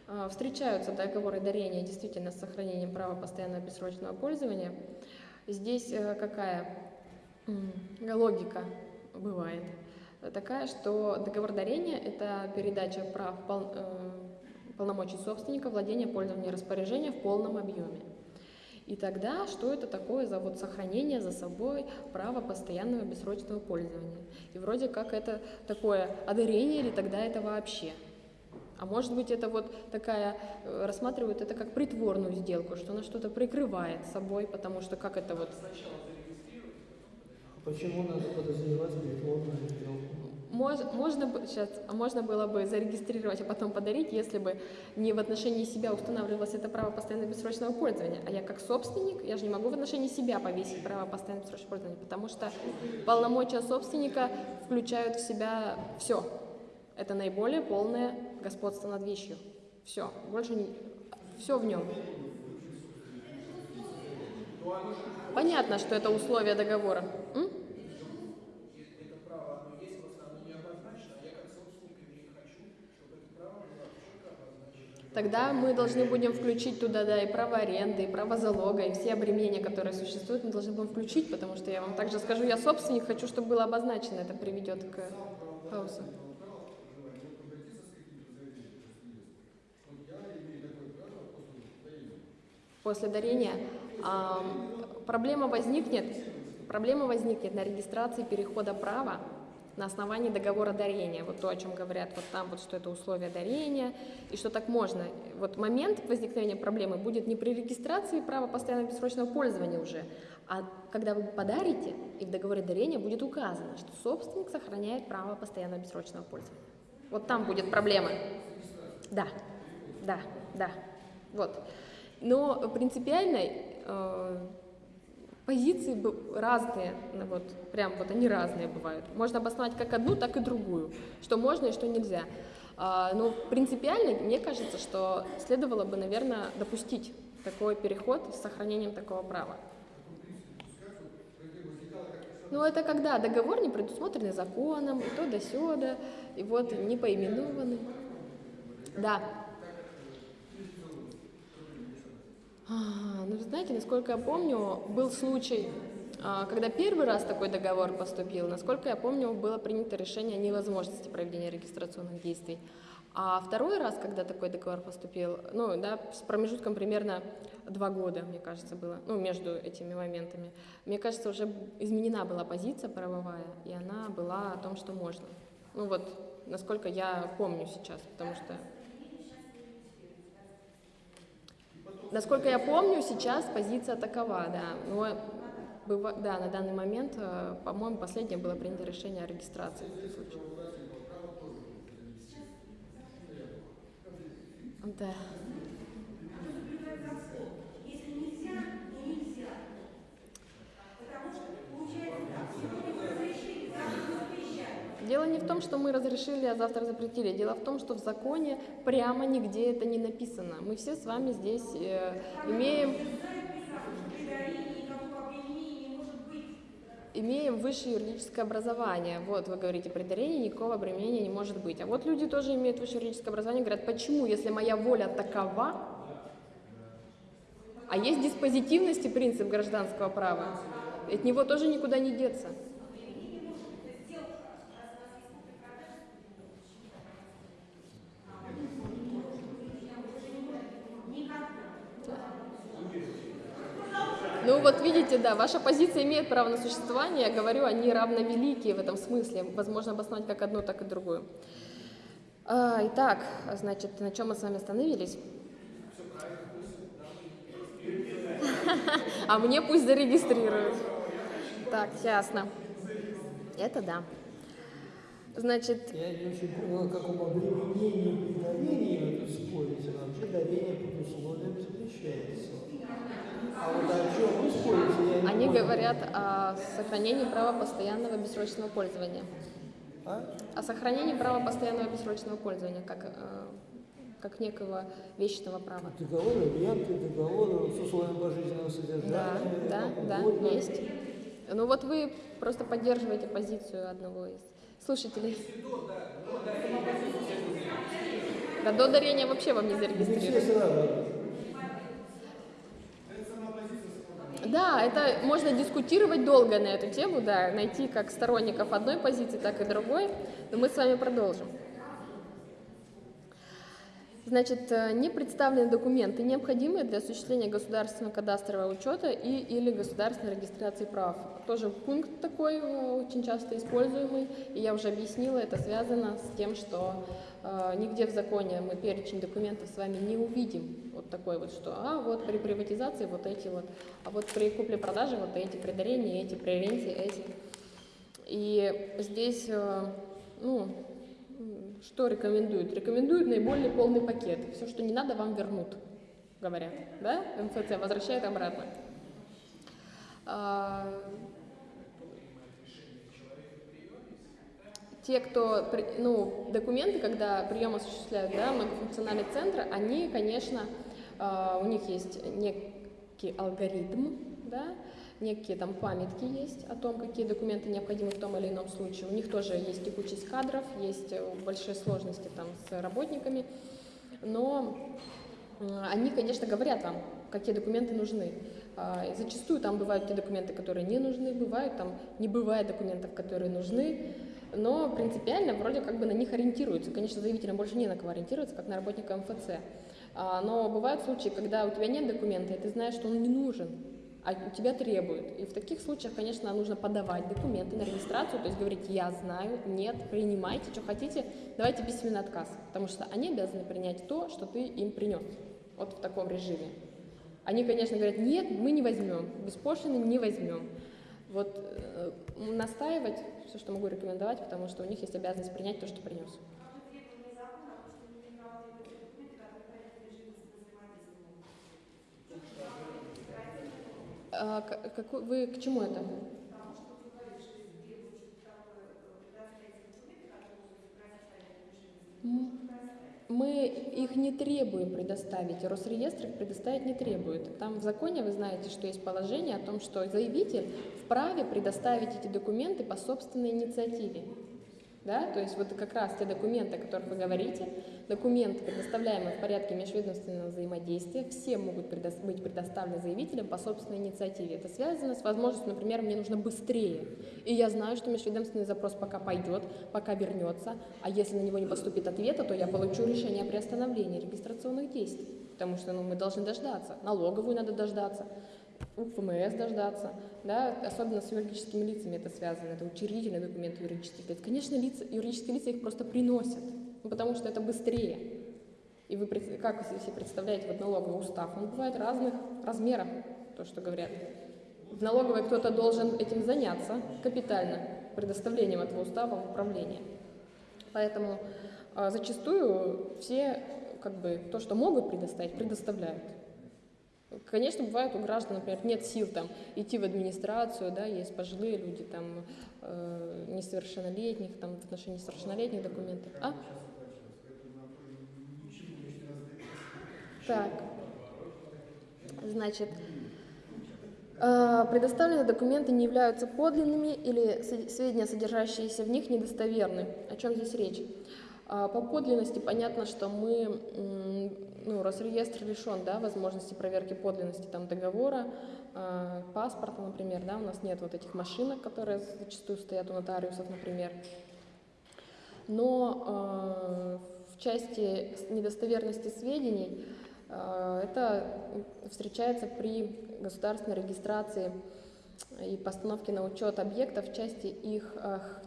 S1: А, Встречаются договоры дарения действительно с сохранением права постоянного бессрочного пользования. Здесь э, какая логика бывает? Такая, что договор дарения – это передача прав э, полномочий собственника, владения, пользования, распоряжения в полном объеме. И тогда, что это такое за вот сохранение за собой права постоянного бессрочного пользования? И вроде как это такое одарение или тогда это вообще? А может быть это вот такая, э, рассматривают это как притворную сделку, что она что-то прикрывает собой, потому что как это вот
S2: Почему надо подозревать притворную сделку?
S1: Мож- можно, сейчас, а можно было бы зарегистрировать, а потом подарить, если бы не в отношении себя устанавливалось это право постоянного бессрочного пользования, а я как собственник, я же не могу в отношении себя повесить право постоянного бессрочного пользования, потому что полномочия собственника включают в себя все. Это наиболее полное господство над вещью. Все, больше не... Все в нем. Понятно, что это условия договора. М? Тогда мы должны будем включить туда, да, и право аренды, и право залога, и все обременения, которые существуют, мы должны будем включить, потому что я вам также скажу, я собственник, хочу, чтобы было обозначено, это приведет к хаосу. После дарения проблема возникнет, проблема возникнет на регистрации перехода права на основании договора дарения. Вот то, о чем говорят вот там, вот что это условия дарения, и что так можно. Вот момент возникновения проблемы будет не при регистрации права постоянного бессрочного пользования уже, а когда вы подарите, и в договоре дарения будет указано, что собственник сохраняет право постоянного бессрочного пользования. Вот там будет проблема. Да, да, да. Вот. Но принципиальной э, позиции разные, ну вот, прям вот они разные бывают. Можно обосновать как одну, так и другую, что можно и что нельзя. А, но принципиально, мне кажется, что следовало бы, наверное, допустить такой переход с сохранением такого права. Ну, это когда договор не предусмотренный законом, и то да сёда, и вот не поименованный. Да. А, Ну, знаете, насколько я помню, был случай, а, когда первый раз такой договор поступил, насколько я помню, было принято решение о невозможности проведения регистрационных действий. А второй раз, когда такой договор поступил, ну, да, с промежутком примерно два года, мне кажется, было, ну, между этими моментами, мне кажется, уже изменена была позиция правовая, и она была о том, что можно. Ну, вот, насколько я помню сейчас, потому что... Насколько я помню, сейчас позиция такова, да. Но да, на данный момент, э, по-моему, последнее было принято решение о регистрации. Да. Дело не в том, что мы разрешили, а завтра запретили. Дело в том, что в законе прямо нигде это не написано. Мы все с вами здесь э, имеем, имеем высшее юридическое образование. Вот вы говорите, при дарении никакого обременения не может быть. А вот люди тоже имеют высшее юридическое образование, говорят, почему, если моя воля такова, а есть диспозитивность и принцип гражданского права, от него тоже никуда не деться. Ну вот видите, да, ваша позиция имеет право на существование. Я говорю, они равновеликие в этом смысле. Возможно обосновать как одну, так и другую. А, итак, значит, на чем мы с вами остановились? <laughs> А мне пусть зарегистрируют. Так, ясно. Это да. Значит,
S2: Я не очень понял, о каком обременении при дарении вы тут. Вообще дарение под условием запрещается.
S1: Они говорят о сохранении права постоянного бессрочного пользования.
S2: А?
S1: О сохранении права постоянного бессрочного пользования, как, э, как некого вечного права.
S2: Договоры, ренты, договоры с условием пожизненного
S1: Да,
S2: содержания.
S1: да, да,
S2: угодно.
S1: есть. Ну вот вы просто поддерживаете позицию одного из слушателей. Да до дарения вообще вам не
S2: Не все
S1: зарегистрируют.
S2: сразу.
S1: Да, это можно дискутировать долго на эту тему, да, найти как сторонников одной позиции, так и другой, но мы с вами продолжим. Значит, э, не представлены документы, необходимые для осуществления государственного кадастрового учета и или государственной регистрации прав. Тоже пункт такой э, очень часто используемый, и я уже объяснила, это связано с тем, что э, нигде в законе мы перечень документов с вами не увидим. Вот такой вот, что а вот при приватизации вот эти вот, а вот при купле-продаже вот эти, при эти, при ренте эти. И здесь, э, ну, что рекомендуют? Рекомендуют наиболее полный пакет. Все, что не надо, вам вернут, говорят. Да? МФЦ возвращает обратно. А, те, кто, ну, документы, когда прием осуществляют, да, многофункциональные центры, они, конечно, а, у них есть некий алгоритм, да, некие там памятки есть о том, какие документы необходимы в том или ином случае. У них тоже есть текучесть кадров, есть э, большие сложности там с работниками, но м, они, конечно, говорят вам, какие документы нужны. А, Зачастую там бывают те документы, которые не нужны, бывают там не бывает документов, которые нужны, но принципиально вроде как бы на них ориентируются. Конечно, заявителям больше не на кого ориентироваться, как на работника МФЦ. А, Но бывают случаи, когда у тебя нет документа, и ты знаешь, что он не нужен, а у тебя требуют. И в таких случаях, конечно, нужно подавать документы на регистрацию, то есть говорить, я знаю, нет, принимайте, что хотите, давайте письменный отказ, потому что они обязаны принять то, что ты им принес, вот в таком режиме. Они, конечно, говорят, нет, мы не возьмем, беспошлино не возьмем. Вот э, настаивать, все, что могу рекомендовать, потому что у них есть обязанность принять то, что принес. А, к- какой- вы к чему это? Мы их не требуем предоставить, Росреестр их предоставить не требует. Там в законе вы знаете, что есть положение о том, что заявитель вправе предоставить эти документы по собственной инициативе. Да? То есть вот как раз те документы, о которых вы говорите, документы, предоставляемые в порядке межведомственного взаимодействия, все могут предо- быть предоставлены заявителям по собственной инициативе. Это связано с возможностью, например, мне нужно быстрее. И я знаю, что межведомственный запрос пока пойдет, пока вернется, а если на него не поступит ответа, то я получу решение о приостановлении регистрационных действий. Потому что ну, мы должны дождаться. Налоговую надо дождаться, у ФМС дождаться, да, особенно с юридическими лицами это связано, это учредительные документы юридических лиц. Конечно, лица, юридические лица их просто приносят, ну, потому что это быстрее. И вы как вы себе представляете вот налоговый устав? Он бывает разных размеров, то, что говорят. В налоговой кто-то должен этим заняться капитально, предоставлением этого устава в управление. Поэтому а, зачастую все как бы то, что могут предоставить, предоставляют. Конечно, бывает у граждан, например, нет сил там идти в администрацию, да, есть пожилые люди, там э, несовершеннолетних, там в отношении несовершеннолетних документов. А? Так, значит, э, предоставленные документы не являются подлинными или сведения, содержащиеся в них, недостоверны. О чем здесь речь? А, По подлинности понятно, что мы, ну, Росреестр лишен, да, возможности проверки подлинности там договора, а, паспорта, например, да, у нас нет вот этих машинок, которые зачастую стоят у нотариусов, например. Но а, в части недостоверности сведений это встречается при государственной регистрации и постановке на учет объектов в части их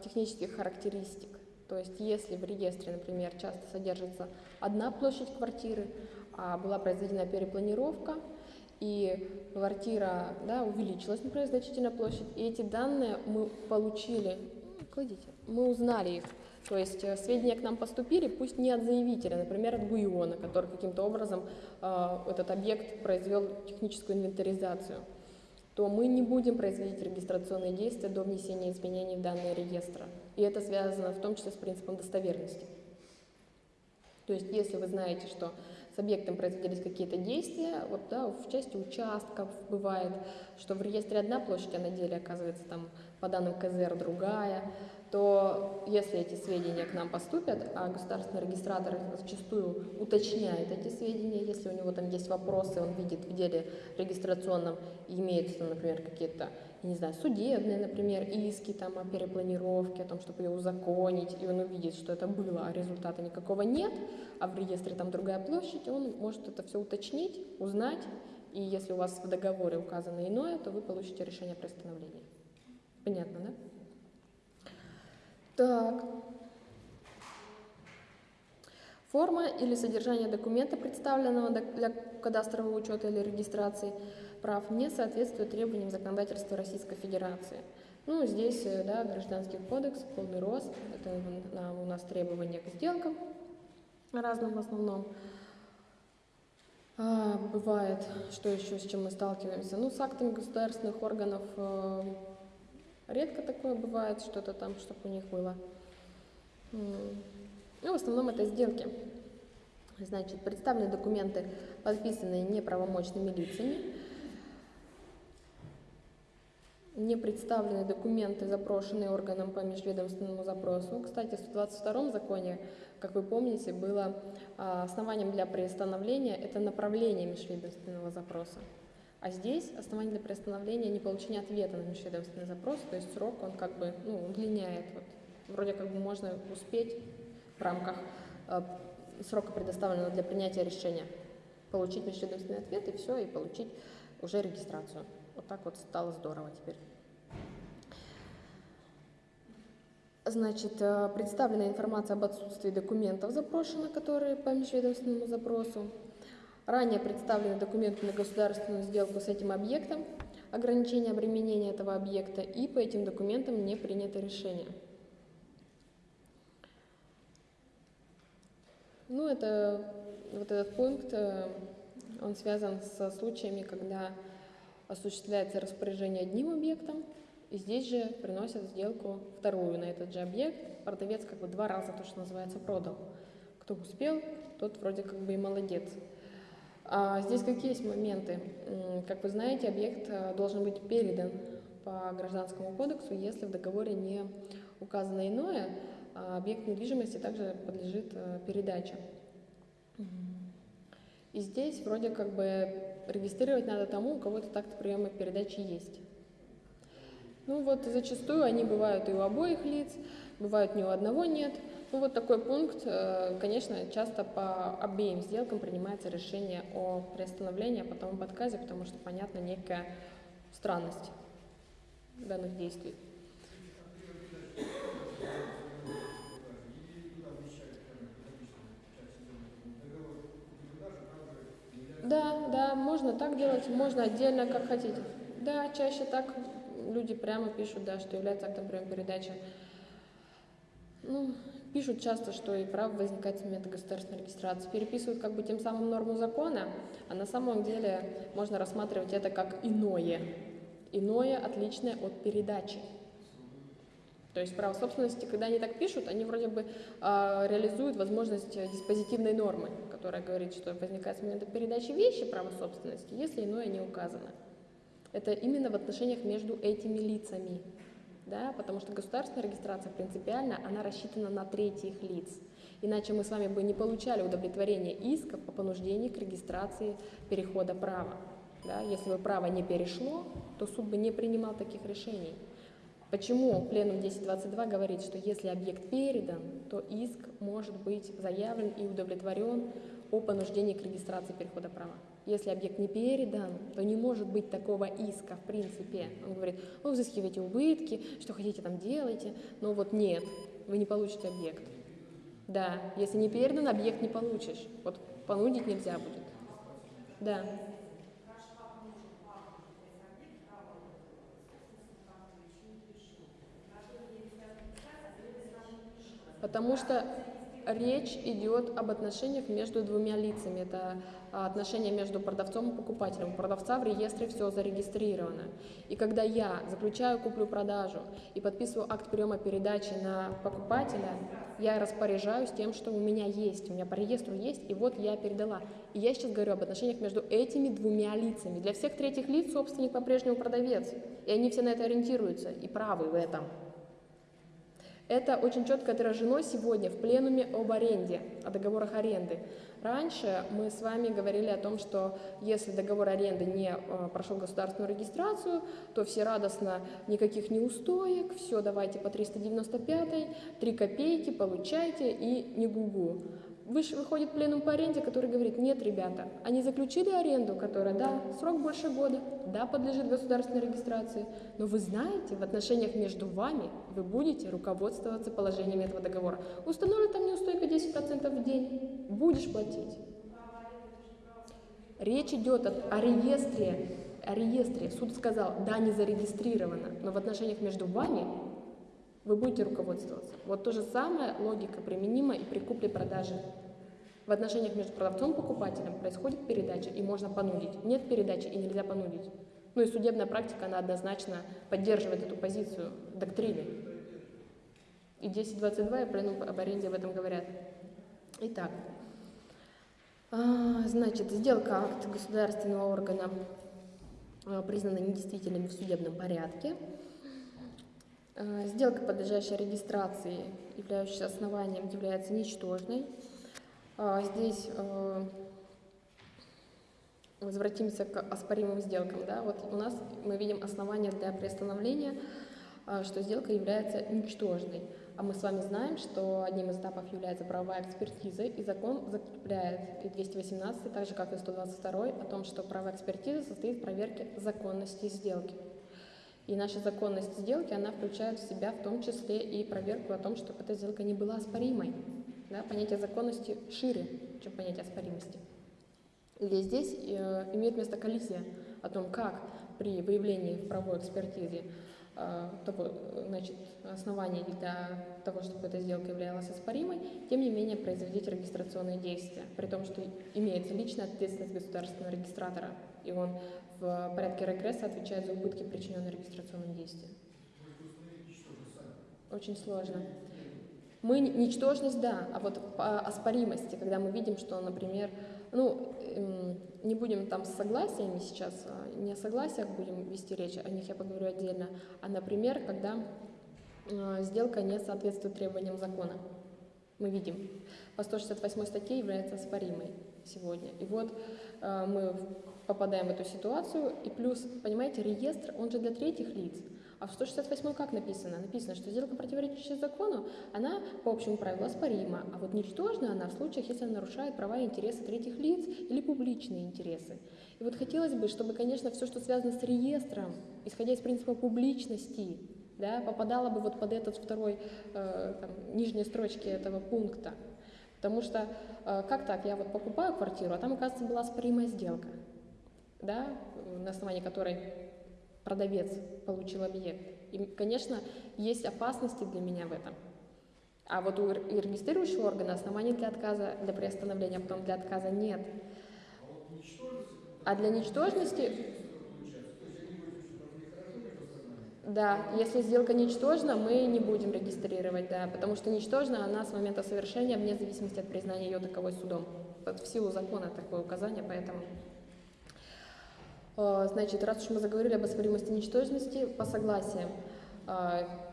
S1: технических характеристик. То есть если в реестре, например, часто содержится одна площадь квартиры, а была произведена перепланировка, и квартира да, увеличилась, например, значительно площадь, и эти данные мы получили, кладите, мы узнали их. То есть э, сведения к нам поступили, пусть не от заявителя, например, от ГУИОНа, который каким-то образом э, этот объект произвел техническую инвентаризацию то мы не будем производить регистрационные действия до внесения изменений в данные реестра. И это связано в том числе с принципом достоверности. То есть, если вы знаете, что с объектом производились какие-то действия, вот да, в части участков бывает, что в реестре одна площадь, а на деле оказывается там по данным КЗР другая, то если эти сведения к нам поступят, а государственный регистратор зачастую уточняет эти сведения, если у него там есть вопросы, он видит в деле регистрационном, имеются, например, какие-то, не знаю, судебные, например, иски там о перепланировке, о том, чтобы ее узаконить, и он увидит, что это было, а результата никакого нет, а в реестре там другая площадь, он может это все уточнить, узнать, и если у вас в договоре указано иное, то вы получите решение о приостановлении. Понятно, да? Так. Форма или содержание документа, представленного для кадастрового учета или регистрации прав, не соответствует требованиям законодательства Российской Федерации. Ну, здесь, э, да, Гражданский кодекс, полный рост, это у нас требования к сделкам разным в основном. А, бывает, что еще, с чем мы сталкиваемся? Ну, с актами государственных органов э, редко такое бывает, что-то там, чтобы у них было. Ну, в основном это сделки. Значит, представлены документы, подписанные неправомочными лицами. Не представлены документы, запрошенные органом по межведомственному запросу. Кстати, в 122 законе, как вы помните, было а, основанием для приостановления это направление межведомственного запроса. А здесь основание для приостановления не получение ответа на межведомственный запрос, то есть срок он как бы ну, удлиняет. Вот. Вроде как бы можно успеть в рамках э, срока, предоставленного для принятия решения, получить межведомственный ответ и все, и получить уже регистрацию. Вот так вот стало здорово теперь. Значит, э, представлена информация об отсутствии документов запрошено, которые по межведомственному запросу. Ранее представлены документы на государственную сделку с этим объектом, ограничение обременения этого объекта, и по этим документам не принято решение. Ну, это вот этот пункт, э, он связан со случаями, когда осуществляется распоряжение одним объектом, и здесь же приносят сделку вторую на этот же объект. Продавец как бы два раза то, что называется, продал. Кто успел, тот вроде как бы и молодец. А здесь какие есть моменты? Как вы знаете, объект э, должен быть передан по Гражданскому кодексу, если в договоре не указано иное, а объект недвижимости также подлежит передаче. И здесь вроде как бы регистрировать надо тому, у кого этот акт приема передачи есть. Ну вот зачастую они бывают и у обоих лиц, бывают ни у одного нет. Ну вот такой пункт, э, конечно, часто по обеим сделкам принимается решение о приостановлении, а потом об отказе, потому что понятна некая странность данных действий. Да, да, можно так делать, можно отдельно, как хотите. Да, чаще так люди прямо пишут, да, что является актом приема передачи. Ну, пишут часто, что и право возникает с момента государственной регистрации. Переписывают как бы тем самым норму закона, а на самом деле можно рассматривать это как иное. Иное, отличное от передачи. То есть право собственности, когда они так пишут, они вроде бы э, реализуют возможность диспозитивной нормы, которая говорит, что возникает с момента передачи вещи права собственности, если иное не указано. Это именно в отношениях между этими лицами, да, потому что государственная регистрация принципиально, она рассчитана на третьих лиц. Иначе мы с вами бы не получали удовлетворение исков по понуждению к регистрации перехода права. Да? Если бы право не перешло, то суд бы не принимал таких решений. Почему пленум 1022 говорит, что если объект передан, то иск может быть заявлен и удовлетворен о понуждении к регистрации перехода права. Если объект не передан, то не может быть такого иска в принципе. Он говорит, вы взыскиваете убытки, что хотите там делайте, но вот нет, вы не получите объект. Да, если не передан, объект не получишь. Вот понудить нельзя будет. Да. Потому что речь идет об отношениях между двумя лицами. Это отношения между продавцом и покупателем. У продавца в реестре все зарегистрировано. И когда я заключаю куплю-продажу и подписываю акт приема передачи на покупателя, я распоряжаюсь тем, что у меня есть, у меня по реестру есть, и вот я передала. И я сейчас говорю об отношениях между этими двумя лицами. Для всех третьих лиц собственник по-прежнему продавец. И они все на это ориентируются и правы в этом. Это очень четко отражено сегодня в пленуме об аренде, о договорах аренды. Раньше мы с вами говорили о том, что если договор аренды не э, прошел государственную регистрацию, то все радостно, никаких неустоек, все давайте по 395, 3 копейки, получайте и не гугу. Выше выходит пленум по аренде, который говорит, нет, ребята, они заключили аренду, которая, да, срок больше года, да, подлежит государственной регистрации, но вы знаете, в отношениях между вами вы будете руководствоваться положениями этого договора. Установлена там неустойка 10% в день, будешь платить. Речь идет о реестре, о реестре. Суд сказал, да, не зарегистрировано, но в отношениях между вами вы будете руководствоваться. Вот то же самое логика применима и при купле-продаже. В отношениях между продавцом и покупателем происходит передача, и можно понудить. Нет передачи, и нельзя понудить. Ну и судебная практика, она однозначно поддерживает эту позицию доктрины. И 10.22 и пленум об аренде в этом говорят. Итак, а, значит, сделка акт государственного органа а, признана недействительными в судебном порядке. А, сделка, подлежащая регистрации, являющаяся основанием, является ничтожной. Здесь возвратимся к оспоримым сделкам. Да? Вот у нас мы видим основания для приостановления, что сделка является ничтожной. А мы с вами знаем, что одним из этапов является правовая экспертиза, и закон закрепляет и 218, так же как и 122, о том, что правовая экспертиза состоит в проверке законности сделки. И наша законность сделки, она включает в себя в том числе и проверку о том, чтобы эта сделка не была оспоримой. Да? Понятие законности шире, чем понятие оспоримости. И здесь э, имеет место коллизия о том, как при выявлении в правовой экспертизе Э, того, значит, оснований для того, чтобы эта сделка являлась оспоримой, тем не менее производить регистрационные действия, при том, что имеется личная ответственность государственного регистратора, и он в порядке регресса отвечает за убытки, причиненные регистрационным действием. Очень сложно. Мы ничтожность, да, а вот по оспоримости, когда мы видим, что, например, ну, эм, не будем там с согласиями сейчас, а не о согласиях будем вести речь, о них я поговорю отдельно, а, например, когда э, сделка не соответствует требованиям закона. Мы видим, по 168 статье является оспоримой сегодня. И вот э, мы попадаем в эту ситуацию, и плюс, понимаете, реестр, он же для третьих лиц. А в 168 как написано? Написано, что сделка, противоречащая закону, она по общему правилу оспорима, а вот ничтожна она в случаях, если она нарушает права и интересы третьих лиц или публичные интересы. И вот хотелось бы, чтобы, конечно, все, что связано с реестром, исходя из принципа публичности, да, попадало бы вот под этот второй, э, там, нижней строчки этого пункта. Потому что э, как так, я вот покупаю квартиру, а там, оказывается, была оспоримая сделка, да, на основании которой продавец получил объект. И, конечно, есть опасности для меня в этом. А вот у регистрирующего органа оснований для отказа, для приостановления, а потом для отказа нет. А для ничтожности... Да, если сделка ничтожна, мы не будем регистрировать, да, потому что ничтожна она с момента совершения вне зависимости от признания ее таковой судом. В силу закона такое указание, поэтому... Э, значит, раз уж мы заговорили об оспоримости ничтожности, по согласиям.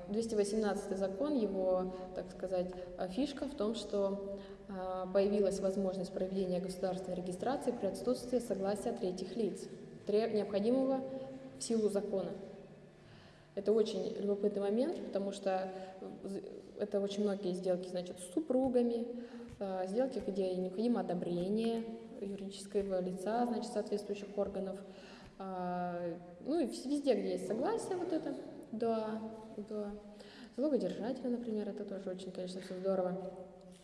S1: 218 э, закон, его, так сказать, фишка в том, что э, появилась возможность проведения государственной регистрации при отсутствии согласия третьих лиц, необходимого в силу закона. Это очень любопытный момент, потому что это очень многие сделки, значит, с супругами, сделки, где необходимо одобрение юридического лица, значит, соответствующих органов, а, ну и везде, где есть согласие вот это, да, да. Залогодержателя, например, это тоже очень, конечно, все здорово.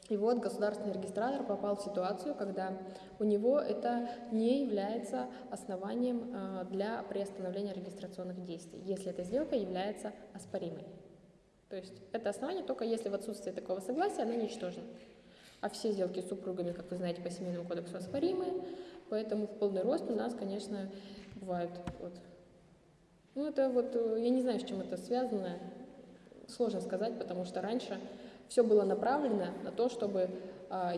S1: И вот государственный регистратор попал в ситуацию, когда у него это не является основанием а, для приостановления регистрационных действий, если эта сделка является оспоримой. То есть это основание только если в отсутствие такого согласия она ничтожна. А все сделки с супругами, как вы знаете, по семейному кодексу оспоримые, поэтому в полный рост у нас, конечно, бывают. Вот. Ну, это вот, э, я не знаю, с чем это связано, сложно сказать, потому что раньше все было направлено на то, чтобы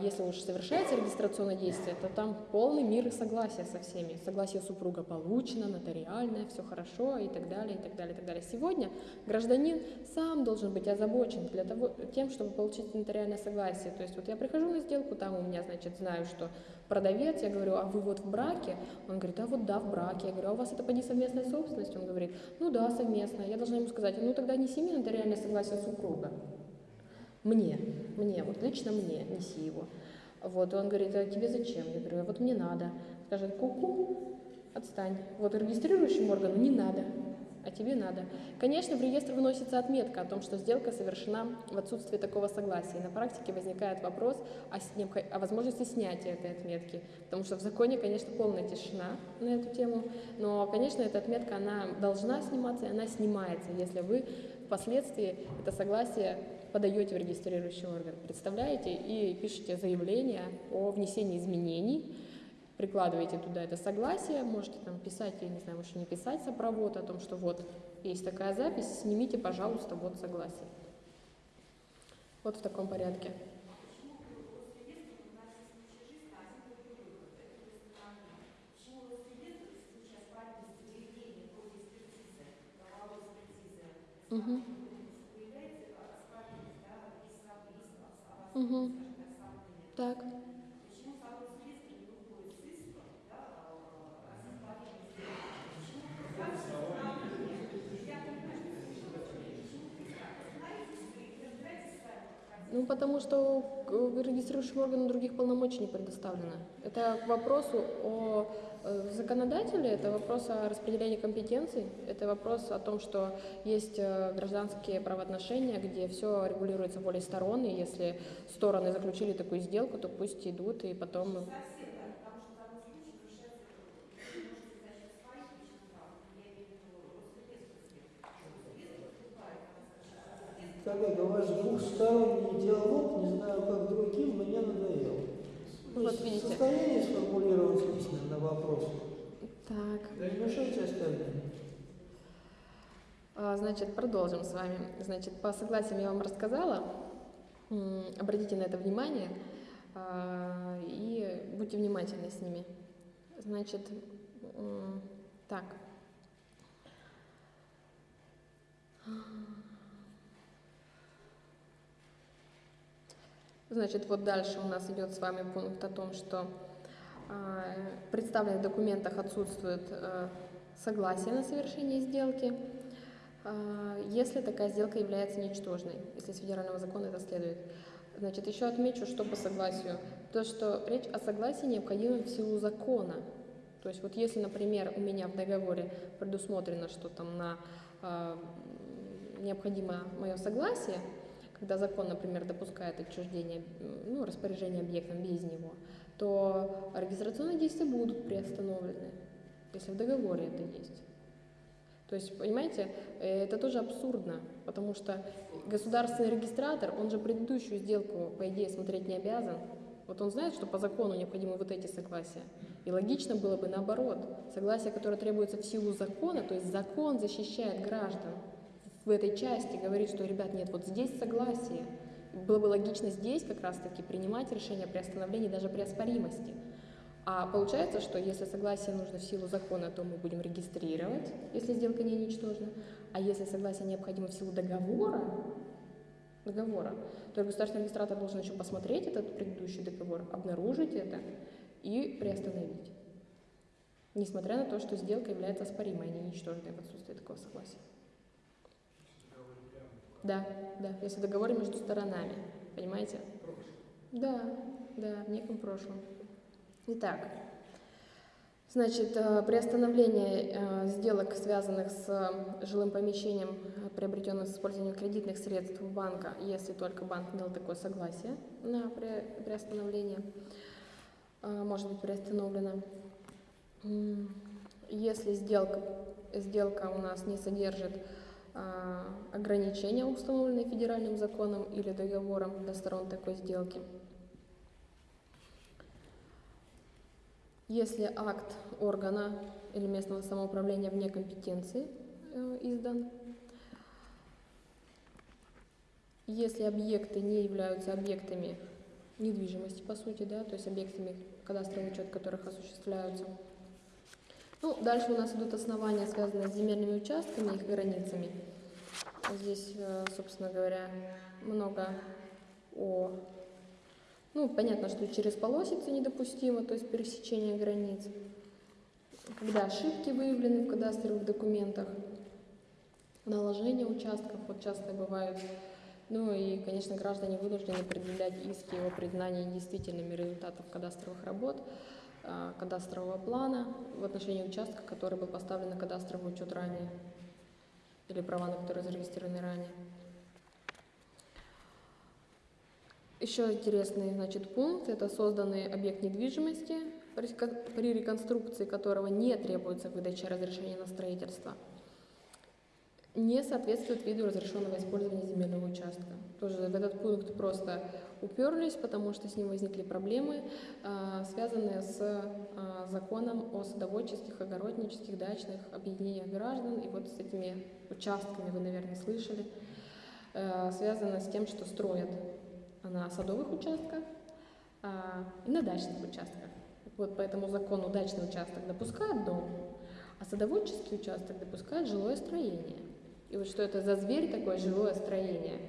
S1: если уж совершается регистрационное действие, то там полный мир и согласие со всеми. Согласие супруга получено, нотариальное, все хорошо и так далее, и так далее, и так далее. Сегодня гражданин сам должен быть озабочен для того, тем, чтобы получить нотариальное согласие. То есть вот я прихожу на сделку, там у меня, значит, знаю, что продавец, я говорю, а вы вот в браке? Он говорит, а вот да, в браке. Я говорю, а у вас это поди совместная собственность? Он говорит, ну да, совместная. Я должна ему сказать, ну тогда неси мне нотариальное согласие супруга. Мне, мне, вот лично мне, неси его. Вот, и он говорит, а тебе зачем? Я говорю, а вот мне надо. Скажет, ку-ку, отстань. Вот регистрирующему органу не надо, а тебе надо. Конечно, в реестр вносится отметка о том, что сделка совершена в отсутствии такого согласия. На практике возникает вопрос о, о возможности снятия этой отметки. Потому что в законе, конечно, полная тишина на эту тему. Но, конечно, эта отметка, она должна сниматься, и она снимается, если вы впоследствии это согласие подаете в регистрирующий орган, представляете и пишете заявление о внесении изменений, прикладываете туда это согласие, можете там писать, я не знаю, можете не писать сопровод о том, что вот есть такая запись, снимите, пожалуйста, вот согласие. Вот в таком порядке. Угу. Угу. Так. Ну, потому что регистрирующим органам других полномочий не предоставлено. Это к вопросу о Э, законодателя это вопрос о распределении компетенций, это вопрос о том, что есть э, гражданские правоотношения, где все регулируется волей сторон, и если стороны заключили такую сделку, то пусть идут и потом...
S2: Коллега, ваш двухсторонний диалог, не знаю как другим, мне надоел.
S1: Вот видите.
S2: состоянии сформулировать письменно вопрос?
S1: Так.
S2: Не мешайте остальным.
S1: А, значит, продолжим с вами. Значит, по согласиям я вам рассказала. Обратите на это внимание а, и будьте внимательны с ними. Значит, так. Значит, вот дальше у нас идет с вами пункт о том, что а, в представленных документах отсутствует а, согласие на совершение сделки, а, если такая сделка является ничтожной, если с федерального закона это следует. Значит, еще отмечу, что по согласию. То, что речь о согласии необходима в силу закона. То есть вот если, например, у меня в договоре предусмотрено, что там на э, необходимо мое согласие, когда закон, например, допускает отчуждение, ну, распоряжение объектом без него, то регистрационные действия будут приостановлены, если в договоре это есть. То есть, понимаете, э, это тоже абсурдно, потому что государственный регистратор, он же предыдущую сделку, по идее, смотреть не обязан. Вот он знает, что по закону необходимы вот эти согласия. И логично было бы наоборот. Согласие, которое требуется в силу закона, то есть закон защищает граждан в этой части, говорит, что, ребят, нет, вот здесь согласие. Было бы логично здесь как раз-таки принимать решение при остановлении даже при оспоримости. А получается, что если согласие нужно в силу закона, то мы будем регистрировать, если сделка не ничтожна. А если согласие необходимо в силу договора, договора, то государственный регистратор должен еще посмотреть этот предыдущий договор, обнаружить это и приостановить. Несмотря на то, что сделка является оспоримой, а не ничтожной в отсутствии такого согласия. Да, да, если договор между сторонами, понимаете? Да, да, в неком прошлом. Итак, значит, э, приостановление э, сделок, связанных с э, жилым помещением, приобретенным с использованием кредитных средств банка, если только банк дал такое согласие на приостановление, может быть приостановлено. Если сделка, сделка у нас не содержит ограничения, установленные федеральным законом или договором для сторон такой сделки, Если акт органа или местного самоуправления вне компетенции э, издан, если объекты не являются объектами недвижимости, по сути, да, то есть объектами, кадастровый учет которых осуществляются. Ну, дальше у нас идут основания, связанные с земельными участками и их границами. Здесь, э, собственно говоря, много о ну, понятно, что через полосицу недопустимо, то есть пересечение границ. Когда ошибки выявлены в кадастровых документах, наложение участков, вот часто бывают. Ну и, конечно, граждане вынуждены предъявлять иски о признании действительными результатов кадастровых работ, кадастрового плана в отношении участка, который был поставлен на кадастровый учет ранее, или права, на которые зарегистрированы ранее. Еще интересный значит, пункт – это созданный объект недвижимости, при реконструкции которого не требуется выдача разрешения на строительство, не соответствует виду разрешенного использования земельного участка. Тоже в этот пункт просто уперлись, потому что с ним возникли проблемы, а, связанные с а, законом о садоводческих, огороднических, дачных объединениях граждан. И вот с этими участками вы, наверное, слышали, а, связано с тем, что строят на садовых участках и на дачных участках. Вот по этому закону дачный участок допускает дом, а садоводческий участок допускает жилое строение. И вот что это за зверь такое жилое строение,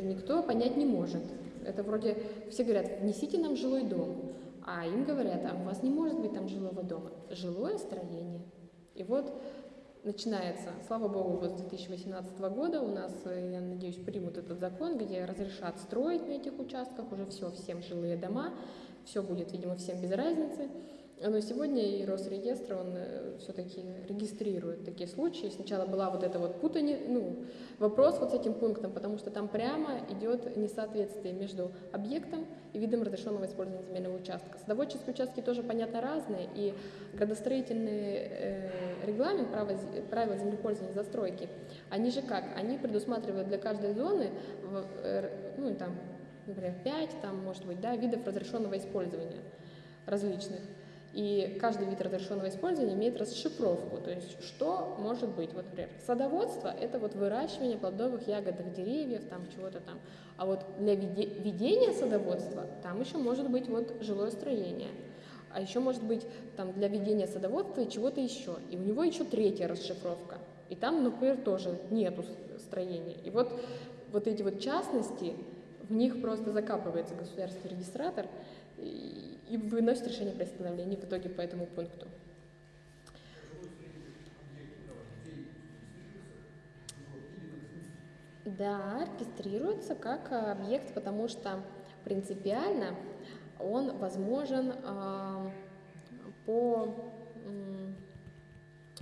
S1: никто понять не может. Это вроде все говорят, внесите нам жилой дом, а им говорят, а у вас не может быть там жилого дома. Жилое строение. И вот начинается, слава богу, вот с 2018 года у нас, э, я надеюсь, примут этот закон, где разрешат строить на этих участках уже все, всем жилые дома, все будет, видимо, всем без разницы. Но сегодня и Росреестр, он э, все-таки регистрирует такие случаи. Сначала была вот эта вот путани, ну, вопрос вот с этим пунктом, потому что там прямо идет несоответствие между объектом и видом разрешенного использования земельного участка. Садоводческие участки тоже, понятно, разные, и градостроительный э, регламент правила, правила землепользования застройки, они же как? Они предусматривают для каждой зоны, э, ну, там, например, 5, там, может быть, да, видов разрешенного использования различных. И каждый вид разрешенного использования имеет расшифровку, то есть что может быть. Вот, например, садоводство – это вот выращивание плодовых ягодных деревьев, там чего-то там. А вот для ведения садоводства там еще может быть вот жилое строение. А еще может быть там для ведения садоводства и чего-то еще. И у него еще третья расшифровка. И там, например, тоже нету строения. И вот, вот эти вот частности в них просто закапывается государственный регистратор и, выносит решение о приостановлении в итоге по этому пункту. Да, регистрируется как объект, потому что принципиально он возможен э, по,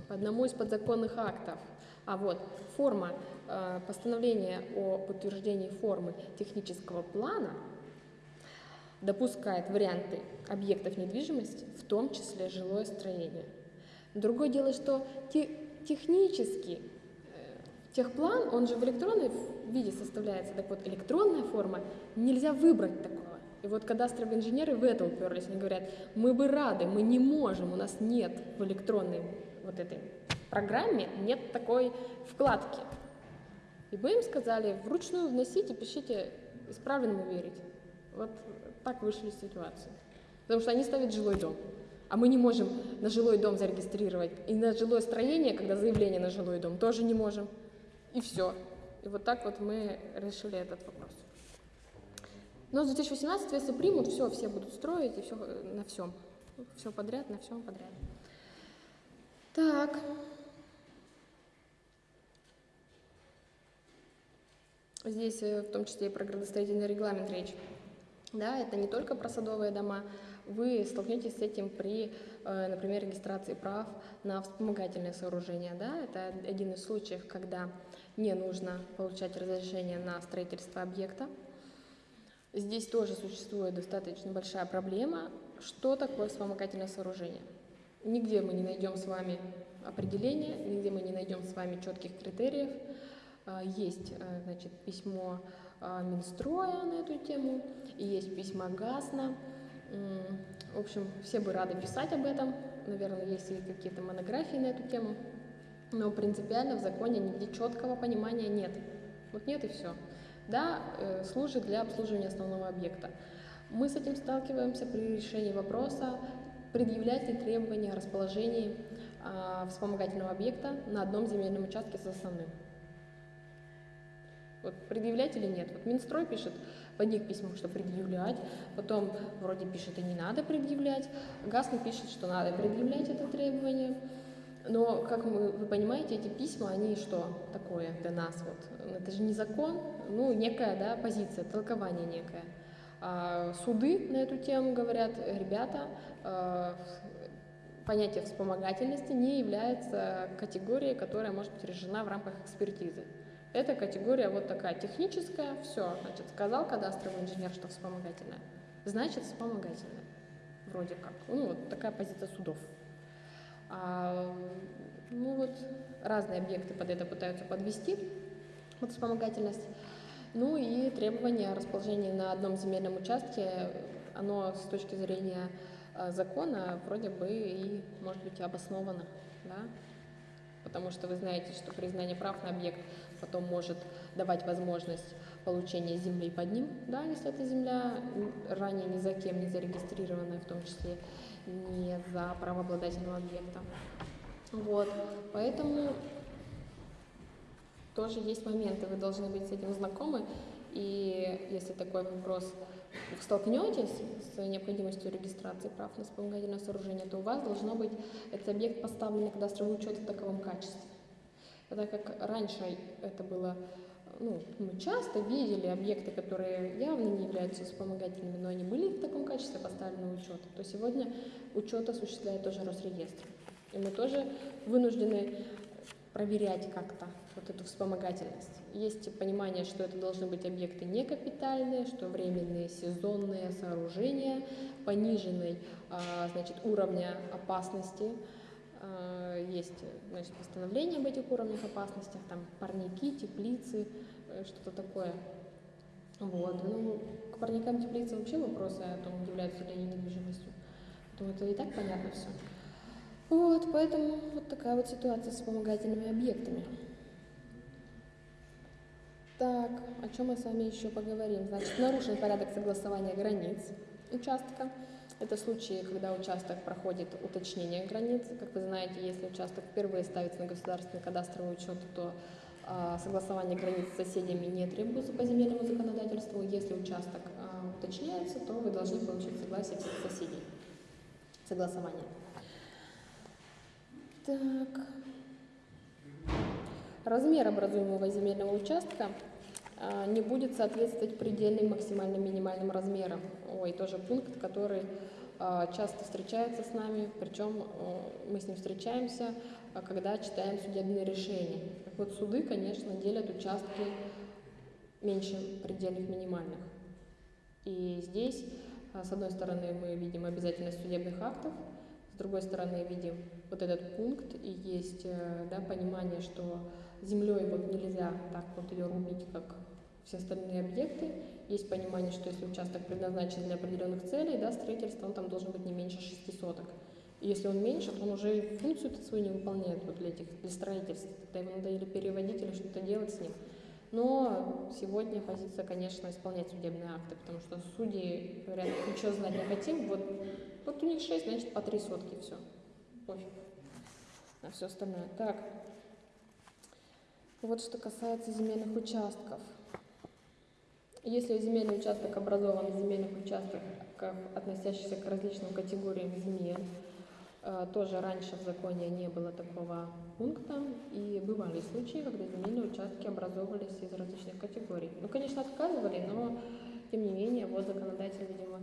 S1: по одному из подзаконных актов. А вот форма э, постановления о подтверждении формы технического плана допускает варианты объектов недвижимости, в том числе жилое строение. Другое дело, что те, технически э, техплан, он же в электронном виде составляется, так вот электронная форма, нельзя выбрать такого. И вот кадастровые инженеры в это уперлись, они говорят, мы бы рады, мы не можем, у нас нет в электронной вот этой программе, нет такой вкладки. И мы им сказали, вручную вносите, пишите, исправленному верить. Вот так вышли из ситуации. Потому что они ставят жилой дом. А мы не можем на жилой дом зарегистрировать. И на жилое строение, когда заявление на жилой дом, тоже не можем. И все. И вот так вот мы решили этот вопрос. Но с 2018, если примут, все, все будут строить, и все на всем. Все подряд, на всем подряд. Так. Здесь э, в том числе и про градостроительный регламент речь. Да, это не только про садовые дома. Вы столкнетесь с этим при, э, например, регистрации прав на вспомогательные сооружения. Да? Это один из случаев, когда не нужно получать разрешение на строительство объекта. Здесь тоже существует достаточно большая проблема. Что такое вспомогательное сооружение? Нигде мы не найдем с вами определения, нигде мы не найдем с вами четких критериев. А, есть э, значит, письмо Минстроя на эту тему, и есть письма ГАСНа. В общем, все бы рады писать об этом. Наверное, есть и какие-то монографии на эту тему. Но принципиально в законе нигде четкого понимания нет. Вот нет и все. Да, э, служит для обслуживания основного объекта. Мы с этим сталкиваемся при решении вопроса, предъявлять ли требования о расположении э, вспомогательного объекта на одном земельном участке с основным. Вот предъявлять или нет? Вот Минстрой пишет в одних письмах, что предъявлять, потом вроде пишет и не надо предъявлять, ГАС пишет, что надо предъявлять это требование. Но, как мы, вы понимаете, эти письма, они что такое для нас? Вот? Это же не закон, ну, некая да, позиция, толкование некое. А суды на эту тему говорят, ребята, э, понятие вспомогательности не является категорией, которая может быть решена в рамках экспертизы. Это категория вот такая техническая, все, значит, сказал кадастровый инженер, что вспомогательная, значит вспомогательная, вроде как. Ну, вот такая позиция судов. А, ну вот разные объекты под это пытаются подвести, вот вспомогательность. Ну и требование о расположении на одном земельном участке, оно с точки зрения а, закона вроде бы и может быть обосновано, да? потому что вы знаете, что признание прав на объект потом может давать возможность получения земли под ним, да, если эта земля ранее ни за кем не зарегистрированная, в том числе не за правообладательного объекта. Вот, поэтому тоже есть моменты, вы должны быть с этим знакомы, и если такой вопрос столкнетесь с необходимостью регистрации прав на вспомогательное сооружение, то у вас должно быть этот объект поставлен на кадастровый учет в таковом качестве. Так как раньше это было, ну, мы часто видели объекты, которые явно не являются вспомогательными, но они были в таком качестве поставлены на учет, то сегодня учет осуществляет тоже Росреестр. И мы тоже вынуждены проверять как-то вот эту вспомогательность. Есть понимание, что это должны быть объекты не капитальные, что временные сезонные сооружения пониженной а, значит, уровня опасности. А, есть значит, постановление об этих уровнях опасности, там парники, теплицы, э, что-то такое. Вот. Ну, к парникам теплицы вообще вопросы о том, являются ли они недвижимостью. Думаю, это и так понятно все. Вот, поэтому вот такая вот ситуация с вспомогательными объектами. Так, о чем мы с вами еще поговорим? Значит, нарушен порядок согласования границ участка. Это случаи, когда участок проходит уточнение границ. Как вы знаете, если участок впервые ставится на государственный кадастровый учет, то а, согласование границ с соседями не требуется по земельному законодательству. Если участок а, уточняется, то вы должны получить согласие всех соседей. Согласование. Так. Размер образуемого земельного участка не будет соответствовать предельным максимальным минимальным размерам. Ой, тоже пункт, который а, часто встречается с нами, причем а, мы с ним встречаемся, когда читаем судебные решения. Так вот, суды, конечно, делят участки меньше предельных минимальных. И здесь, с одной стороны, мы видим обязательность судебных актов, с другой стороны, видим вот этот пункт, и есть э, да, понимание, что землей вот нельзя так вот ее рубить, как все остальные объекты. Есть понимание, что если участок предназначен для определенных целей, да, строительства, он там должен быть не меньше 6 соток. И если он меньше, то он уже функцию свою не выполняет вот для, этих, для строительства. Тогда его надо или переводить, или что-то делать с ним. Но сегодня позиция, конечно, исполнять судебные акты, потому что судьи говорят, ничего знать не хотим, вот, вот у них 6, значит по 3 сотки, все. Пофиг на все остальное. Так, вот что касается земельных участков. Если земельный участок образован из земельных участков, относящихся к различным категориям земель, э, тоже раньше в законе не было такого пункта, и бывали случаи, когда земельные участки образовывались из различных категорий. Ну, конечно, отказывали, но, тем не менее, вот законодатель, видимо,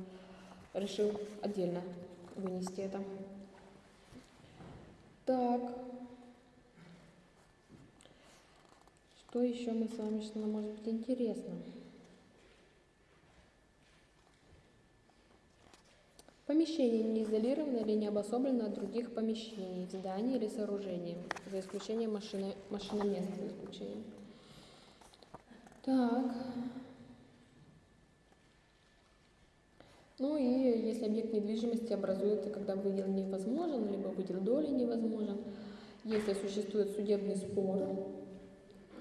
S1: решил отдельно вынести это. Так. Что еще мы с вами, что нам может быть интересно? Помещение не изолировано или не обособлено от других помещений, зданий или сооружений, за исключением машины, машиноместа, за исключением. Так. Ну и если объект недвижимости образуется, когда выдел невозможен, либо выдел доли невозможен, если существует судебный спор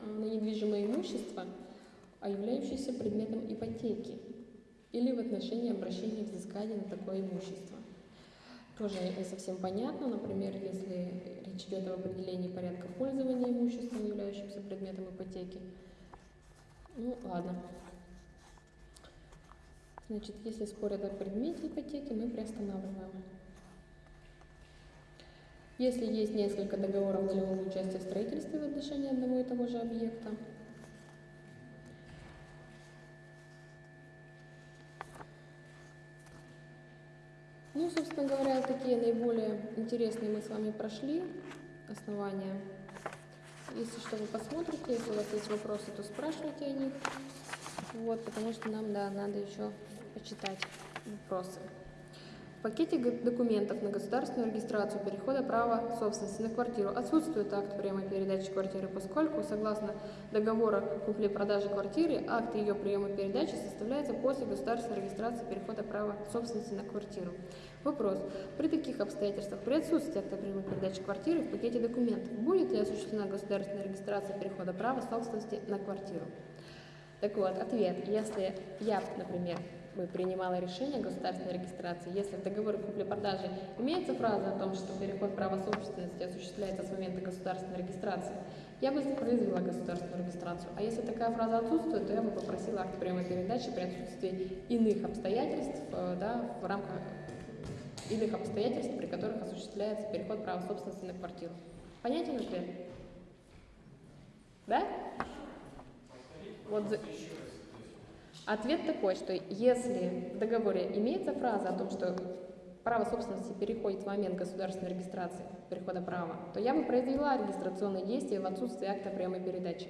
S1: на недвижимое имущество, а являющийся предметом ипотеки или в отношении обращения взыскания на такое имущество. Тоже не совсем понятно, например, если речь идет об определении порядка пользования имуществом, являющимся предметом ипотеки. Ну, ладно. Значит, если спорят о предмете ипотеки, мы приостанавливаем. Если есть несколько договоров долевого участия в строительстве в отношении одного и того же объекта, Ну, собственно говоря, такие наиболее интересные мы с вами прошли основания. Если что, вы посмотрите, если у вас есть вопросы, то спрашивайте о них. Вот, потому что нам, да, надо еще почитать вопросы. В пакете документов на государственную регистрацию перехода права собственности на квартиру отсутствует акт приема передачи квартиры, поскольку, согласно договора купли-продажи квартиры, акт ее приема передачи составляется после государственной регистрации перехода права собственности на квартиру. Вопрос. При таких обстоятельствах, при отсутствии акта приема передачи квартиры в пакете документов, будет ли осуществлена государственная регистрация перехода права собственности на квартиру? Так вот, ответ. Если я, например, бы принимала решение государственной регистрации, если в договоре купли-продажи имеется фраза о том, что переход права собственности осуществляется с момента государственной регистрации, я бы произвела государственную регистрацию. А если такая фраза отсутствует, то я бы попросила акт прямой передачи при отсутствии иных обстоятельств э, да, в рамках иных обстоятельств, при которых осуществляется переход права собственности на квартиру. Понятен ответ? Да? Вот Ответ такой, что если в договоре имеется фраза о том, что право собственности переходит в момент государственной регистрации перехода права, то я бы произвела регистрационные действия в отсутствие акта приема передачи.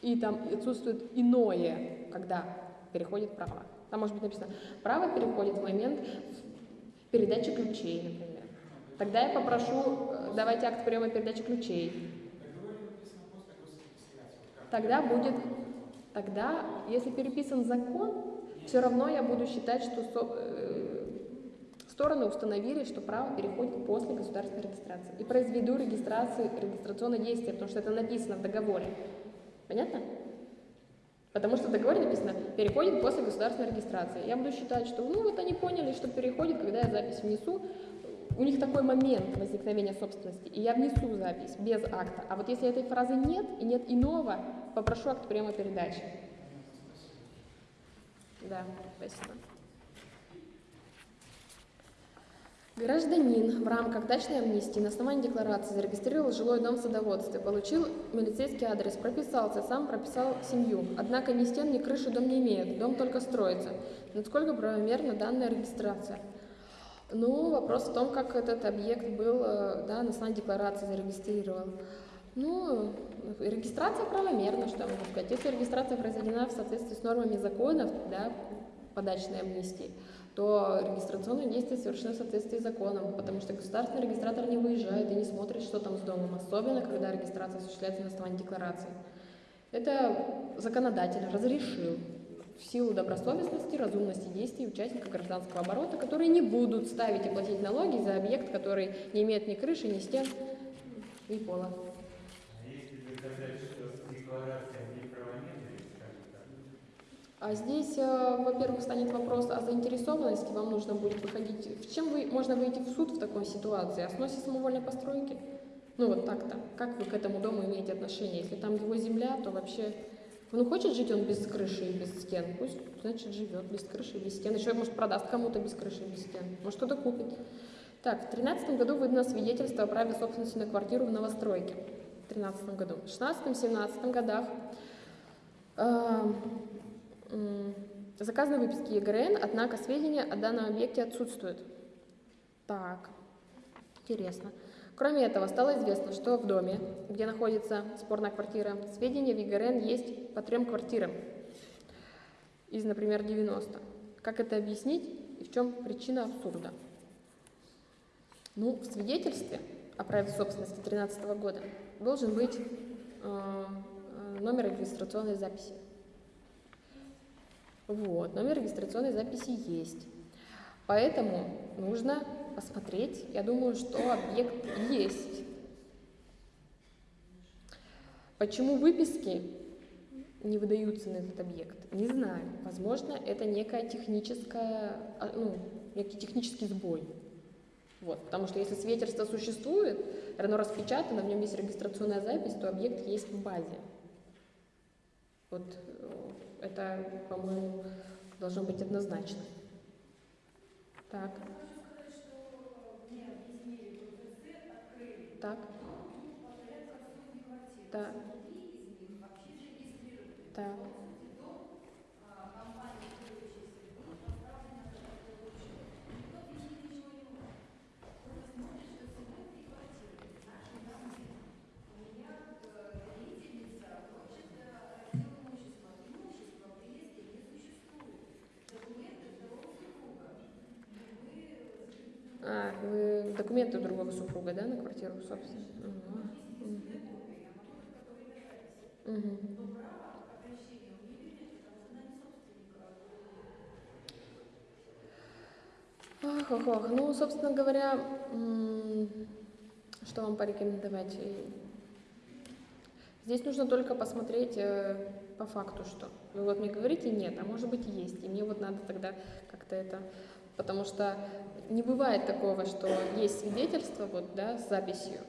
S1: И там отсутствует иное, когда переходит право. Там может быть написано, право переходит в момент передачи ключей, например. Тогда я попрошу, э, давайте акт приема передачи ключей. Тогда будет тогда, если переписан закон, все равно я буду считать, что со, э, стороны установили, что право переходит после государственной регистрации. И произведу регистрацию, регистрационное действие, потому что это написано в договоре. Понятно? Потому что в договоре написано «переходит после государственной регистрации». Я буду считать, что ну вот они поняли, что переходит, когда я запись внесу, у них такой момент возникновения собственности, и я внесу запись без акта. А вот если этой фразы нет и нет иного, попрошу акт приема передачи. Да, спасибо. Гражданин в рамках дачной амнистии на основании декларации зарегистрировал жилой дом в садоводстве, получил милицейский адрес, прописался, сам прописал семью. Однако ни стен, ни крыши дом не имеет, дом только строится. Насколько правомерна данная регистрация? Ну, вопрос в том, как этот объект был э, да, на основании декларации зарегистрирован. Ну, регистрация правомерна, что я могу сказать. Если регистрация произведена в соответствии с нормами законов, да, по дачной амнистии, то регистрационные действия совершены в соответствии с законом, потому что государственный регистратор не выезжает и не смотрит, что там с домом, особенно когда регистрация осуществляется на основании декларации. Это законодатель разрешил в силу добросовестности, разумности действий участников гражданского оборота, которые не будут ставить и платить налоги за объект, который не имеет ни крыши, ни стен, ни пола.
S3: А если доказать, что с
S1: А здесь, э, во-первых, станет вопрос о заинтересованности. Вам нужно будет выходить. В чем вы можно выйти в суд в такой ситуации? О сносе самовольной постройки? Ну вот так-то. Как вы к этому дому имеете отношение? Если там его земля, то вообще... Ну, хочет жить он без крыши и без стен, пусть, значит, живет без крыши и без стен. Еще, может, продаст кому-то без крыши и без стен. Может, кто-то купит. Так, в 2013 году выдано свидетельство о праве собственности на квартиру в новостройке. В 2013 году. В 2016-2017 годах э, м, заказаны выписки ЕГРН, однако сведения о данном объекте отсутствуют. Так, интересно. Кроме этого, стало известно, что в доме, где находится спорная квартира, сведения в ЕГРН есть по трем квартирам из, например, 90. Как это объяснить и в чем причина абсурда? Ну, в свидетельстве о праве собственности 2013 года должен быть э, э, номер регистрационной записи. Вот, номер регистрационной записи есть. Поэтому нужно посмотреть. Я думаю, что объект есть. Почему выписки не выдаются на этот объект? Не знаю. Возможно, это некая техническая, а, ну, некий технический сбой. Вот, потому что если свидетельство существует, оно распечатано, в нем есть регистрационная запись, то объект есть в базе. Вот это, по-моему, должно быть однозначно. Так. Так. Так. Так. А, вы документы другого супруга, да, на квартиру, собственно? Мгм. Мгм. Ах, ах, ах. Ну, собственно говоря, что вам порекомендовать? Здесь нужно только посмотреть э, по факту, что. Вы вот мне говорите нет, а может быть есть. И мне вот надо тогда как-то это... Потому что не бывает такого, что есть свидетельство вот, да, с записью.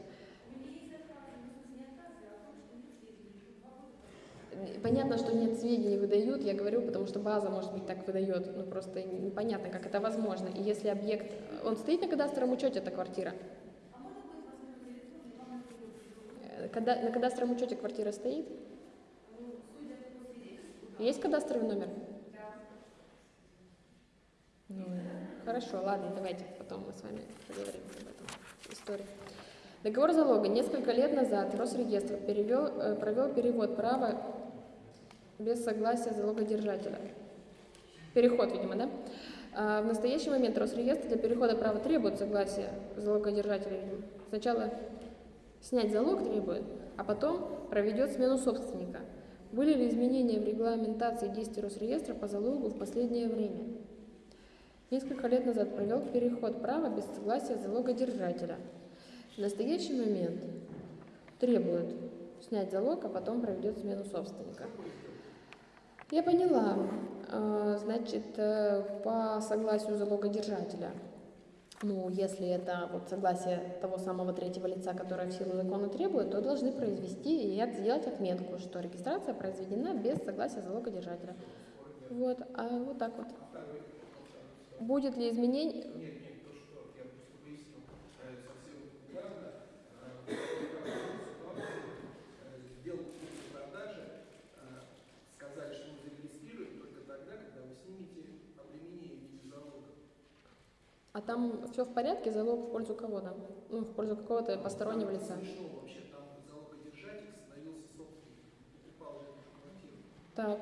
S1: Понятно, что нет сведений выдают, я говорю, потому что база, может быть, так выдает. Ну, просто непонятно, как это возможно. И если объект... Он стоит на кадастровом учете, эта квартира? Э, Когда, на кадастровом учете квартира стоит? Есть кадастровый номер? Ну, хорошо, ладно, давайте потом мы с вами поговорим об этом истории. Договор залога. Несколько лет назад Росреестр перевел, э, провел перевод права без согласия залогодержателя. Переход, видимо, да? А в настоящий момент Росреестр для перехода права требует согласия залогодержателя. видимо. Сначала снять залог требует, а потом проведет смену собственника. Были ли изменения в регламентации действий Росреестра по залогу в последнее время? Несколько лет назад провел переход права без согласия залогодержателя. В настоящий момент требует снять залог, а потом проведет смену собственника. Я поняла. А, Значит, э, по согласию залогодержателя. Ну, если это вот согласие того самого третьего лица, которое в силу закона требует, то должны произвести и сделать отметку, что регистрация произведена без согласия залогодержателя. Вот, а вот так вот. Будет ли изменение?
S4: Нет, нет, то, что я просто выяснил, э, совсем недавно, э, сделку купли-продажи, э, сказали, что мы зарегистрируем только тогда, когда вы снимете обременение в виде залога.
S1: А там все в порядке, залог в пользу кого-то? Ну, в пользу какого-то постороннего лица.
S4: Смешно вообще, там залогодержатель становился собственником, покупал эту же квартиру.
S1: Так.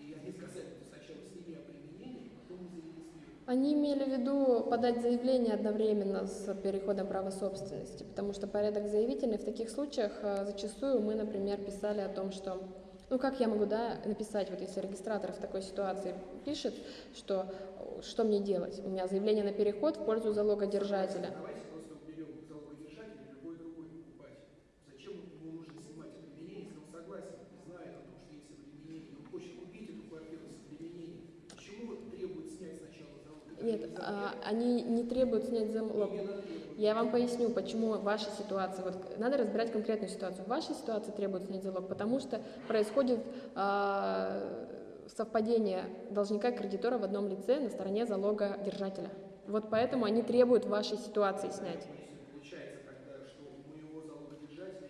S4: И они сказали, что сначала сними обременение, потом мы зарегистрируем.
S1: Они имели в виду подать заявление одновременно с переходом права собственности, потому что порядок заявительный в таких случаях э, зачастую мы, например, писали о том, что ну как я могу да, написать, вот если регистратор в такой ситуации пишет, что э, что мне делать? У меня заявление на переход в пользу залогодержателя.
S4: Давайте просто уберем залогодержателя и любой другой покупатель. Зачем ему нужно снимать обременение, если он согласен, знает о том, что есть обременение, и он хочет купить эту квартиру с обременением? Почему вот требует снять сначала залог?
S1: Нет, а, они не требуют снять залог. Я вам поясню, почему ваша ситуация. Вот надо разбирать конкретную ситуацию. В вашей ситуации требует снять залог, потому что происходит а, совпадение должника и кредитора в одном лице на стороне залога держателя. Вот поэтому они требуют вашей ситуации снять.
S4: Если получается тогда, что у моего залогодержателя,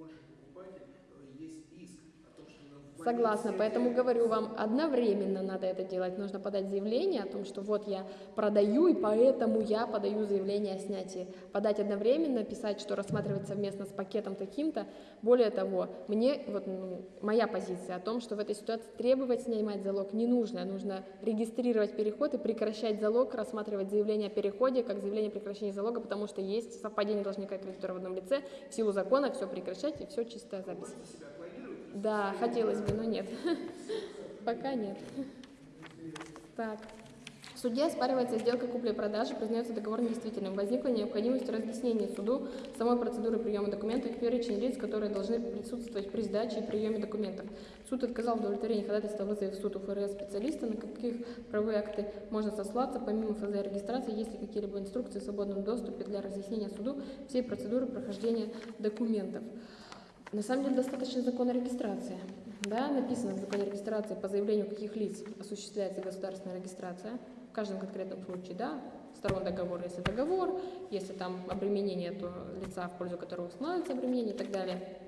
S4: он же покупатель, э, есть риск о том, что на- в момент
S1: Согласна, поэтому говорю вам, одновременно надо это делать. Нужно подать заявление о том, что вот я продаю, и поэтому я подаю заявление о снятии. Подать одновременно, писать, что рассматривать совместно с пакетом таким-то. Более того, мне, вот ну, моя позиция о том, что в этой ситуации требовать снимать залог не нужно. Нужно регистрировать переход и прекращать залог, рассматривать заявление о переходе как заявление о прекращении залога, потому что есть совпадение должника и кредитора в одном лице. В силу закона все прекращать, и все чистая запись. Да, хотелось бы, но нет. <laughs> Пока нет. Так. Суде оспаривается сделка купли-продажи, признается договор недействительным. Возникла необходимость разъяснения суду самой процедуры приема документов и перечень лиц, которые должны присутствовать при сдаче и приеме документов. Суд отказал в удовлетворении ходатайства вызове в суд УФРС специалиста, на каких правовые акты можно сослаться, помимо ФЗ регистрации, есть ли какие-либо инструкции в свободном доступе для разъяснения суду всей процедуры прохождения документов. На самом деле достаточно закона регистрации. Да, написано в законе регистрации по заявлению каких лиц осуществляется государственная регистрация. В каждом конкретном случае, да, сторон договора, если договор, если там обременение, то лица, в пользу которого устанавливается обременение и так далее.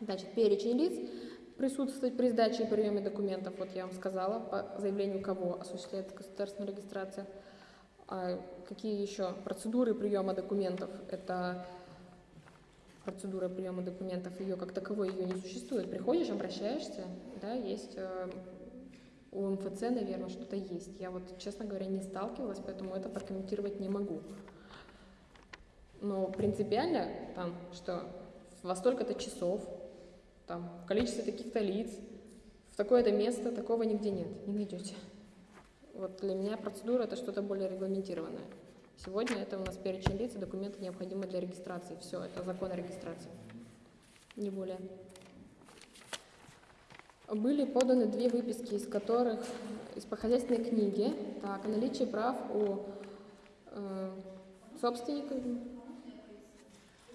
S1: Значит, перечень лиц присутствовать при сдаче и приеме документов, вот я вам сказала, по заявлению кого осуществляется государственная регистрация. А какие еще процедуры приема документов? Это процедура приема документов, ее как таковой ее не существует. Приходишь, обращаешься, да, есть э, у МФЦ, наверное, что-то есть. Я вот, честно говоря, не сталкивалась, поэтому это прокомментировать не могу. Но принципиально там, что во столько-то часов, там, в количестве таких-то лиц, в такое-то место, такого нигде нет, не найдете. Вот для меня процедура это что-то более регламентированное. Сегодня это у нас перечень лиц и документы необходимы для регистрации. Все, это закон о регистрации. Не более. Были поданы две выписки, из которых из по хозяйственной книге, так, о наличии прав у э, собственника.
S5: Вы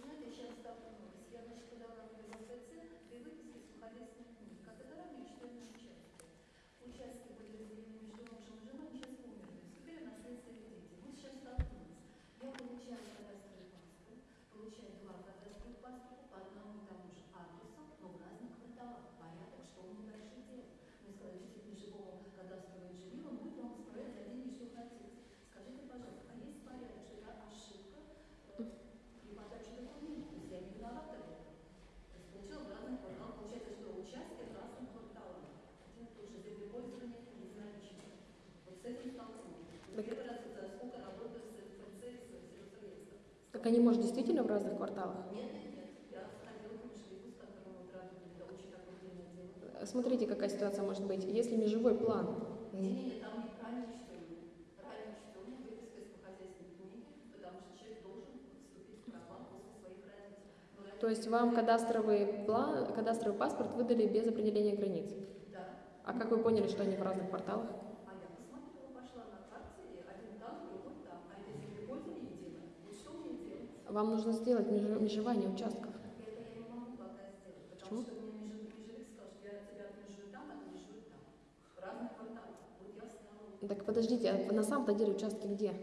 S5: знаете, сейчас столкнулась. Я, значит, подала в РЗФЦ две выписки с хозяйственной книги, как это ранее члены участки. Участки были разделены между мужем и женой, сейчас умерли. Вступили в наследство их дети. Мы сейчас столкнулись. Я получаю кадастровый паспорт, получаю два кадастровых паспорта по одному и тому же адресу, но в разных кварталах. Порядок, что мне дальше делать? Мне сказали, что если живому кадастровое жилье, он будет вам исправлять за деньги, что хотите. Скажите, пожалуйста, а есть порядок, что это ошибка? э, и подачу документов. То есть я не виновата в этом. То есть получила в разных кварталах. Получается, что участки в разных кварталах. Один и тот же землепользование безналично. Вот с этим столкнулись. Первый раз за сколько работаю с ФЦ и с сельхозреестром.
S1: Так они, может, действительно в разных кварталах? Смотрите, какая ситуация может быть. Если межевой план, то есть вам кадастровый план, кадастровый паспорт выдали без определения границ.
S5: Да.
S1: А как вы поняли, что они в разных кварталах?
S5: А я посмотрела, пошла на карте, и один там, другой там. А это землепользование
S1: Вам нужно сделать меж- межевание участков.
S5: Это я не могу пока сделать,
S1: Почему?
S5: потому что мне меж- межевик сказал, что я тебя отмежую там, отмежую там. В разных кварталах. Вот я встала.
S1: Так подождите, а на самом-то деле участки где?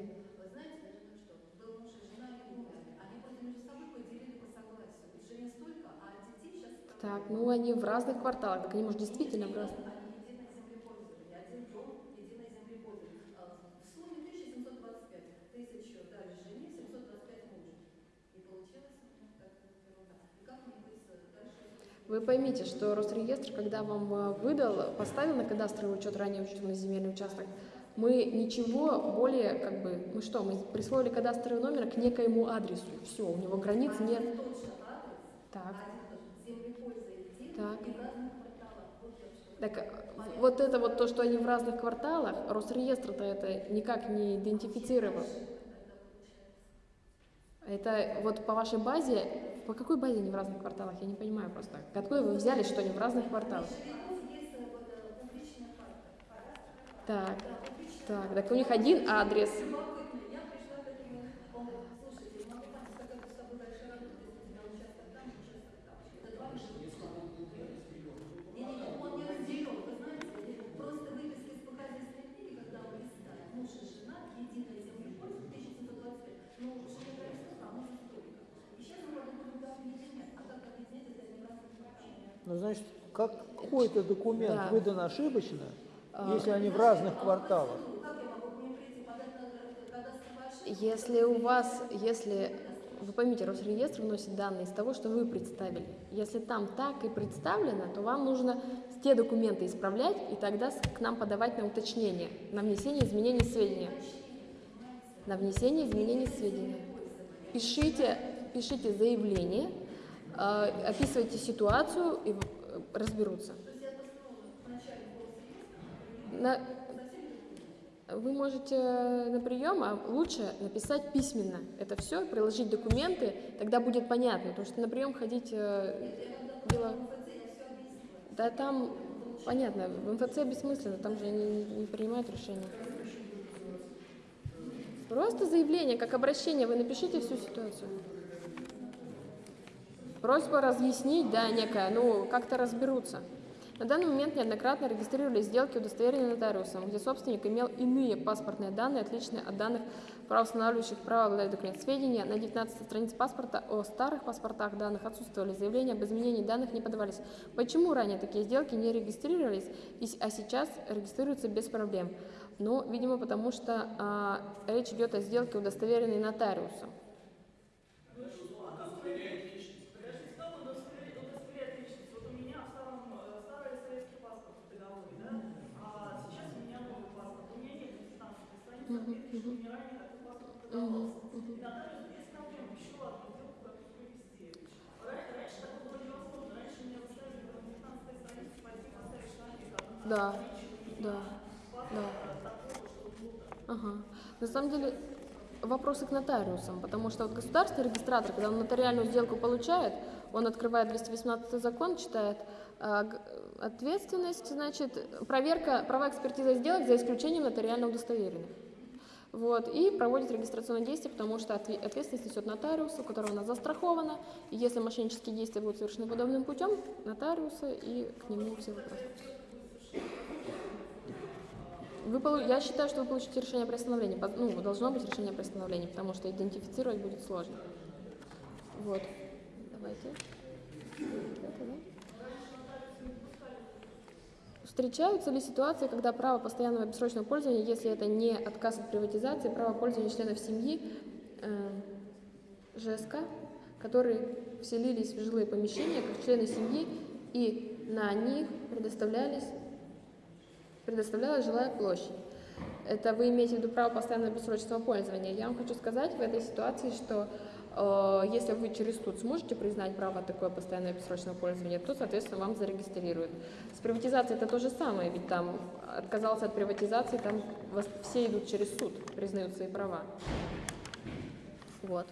S1: Так, ну они в разных кварталах, так они, может, действительно в разных.
S5: Они единое землепользование, один дом, единое землепользование. А В сумме 1725 тысяч дали жене, 725 мужу. И получилось ну, такая вот ерунда. И как мне быть э, дальше?
S1: Вы поймите, что Росреестр, когда вам э, выдал, поставил на кадастровый учет ранее учтенный земельный участок, мы ничего более, как бы, мы что, мы присвоили кадастровый номер к некоему адресу. Все, у него границ нет.
S5: Же адрес,
S1: Так,
S5: един,
S1: Так. так э, вот это вот то, что они в разных кварталах, Росреестр-то это никак не идентифицировал. Это вот по вашей базе, по какой базе они в разных кварталах, я не понимаю просто. Откуда вы взяли, что они в разных кварталах? Так, так, так у них один адрес.
S5: Любопытно. Я пришла к этому, он говорит, слушайте, не могу там сказать, с тобой дальше работать, если у тебя участок там, участок там. Это два живут. Не-не-не, он не разделен, вы знаете, просто выписки из показательной книги, когда он листает, муж и жена, единое землепольство, 1725, ну, жене нравится, а мужу столько. И сейчас мы подумали, как объединять, а как объединять, это не разные кварталы.
S2: Ну, значит, как какой-то документ
S1: Да.
S2: выдан ошибочно,
S1: А.
S2: если они в разных кварталах.
S1: Если у вас, если вы поймите, Росреестр вносит данные из того, что вы представили. Если там так и представлено, то вам нужно те документы исправлять и тогда к нам подавать на уточнение, на внесение изменений сведения. На внесение изменений сведения. Пишите, пишите заявление, описывайте ситуацию и э, разберутся. На- вы можете на прием, а лучше написать письменно. Это все, приложить документы, тогда будет понятно, потому что на прием ходить э, дело... Да там понятно, в МФЦ бессмысленно, там же они не принимают решения. Просто заявление, как обращение, вы напишите всю ситуацию. Просьба разъяснить, да, некая, ну, как-то разберутся. На данный момент неоднократно регистрировали сделки, удостоверенные нотариусом, где собственник имел иные паспортные данные, отличные от данных правоустанавливающих право обладать документ сведения. На 19 странице паспорта о старых паспортах данных отсутствовали, заявления об изменении данных не подавались. Почему ранее такие сделки не регистрировались, а сейчас регистрируются без проблем? Ну, видимо, потому что а, речь идет о сделке, удостоверенной нотариусом.
S6: Подожди, что удостоверяет личность? Вот у меня в старом, э, старый советский паспорт в договоре, да? А сейчас у меня новый паспорт. У меня нет 19 страниц, отметки, что мне ранее такой паспорт подавался. И нотариус без проблем еще одну сделку как провести. Ра- Раньше такое было невозможно. Раньше меня заставили на 19 странице пойти поставить штампик, а
S1: Да, да, да. Ага. На самом деле вопросы к нотариусам, потому что вот государственный регистратор, когда он нотариальную сделку получает, он открывает 218 закон, читает а, ответственность, значит, проверка, права экспертизы сделок за исключением нотариально удостоверенных. Вот, и проводит регистрационные действия, потому что отве- ответственность несет нотариус, у которого она застрахована. И если мошеннические действия будут совершены подобным путем, нотариуса и к нему все вопросы. Вы, я считаю, что вы получите решение о приостановлении. Ну, должно быть решение о приостановлении, потому что идентифицировать будет сложно. Вот. Давайте. Это, да? Встречаются ли ситуации, когда право постоянного бессрочного пользования, если это не отказ от приватизации, право пользования членов семьи э, ЖСК, которые вселились в жилые помещения как члены семьи, и на них предоставлялись предоставлялась жилая площадь. Это вы имеете в виду право постоянного бессрочного пользования. Я вам хочу сказать в этой ситуации, что если вы через суд сможете признать право такое постоянное бессрочное пользование, то, соответственно, вам зарегистрируют. С приватизацией это то же самое, ведь там отказался от приватизации, там все идут через суд, признают свои права. Вот.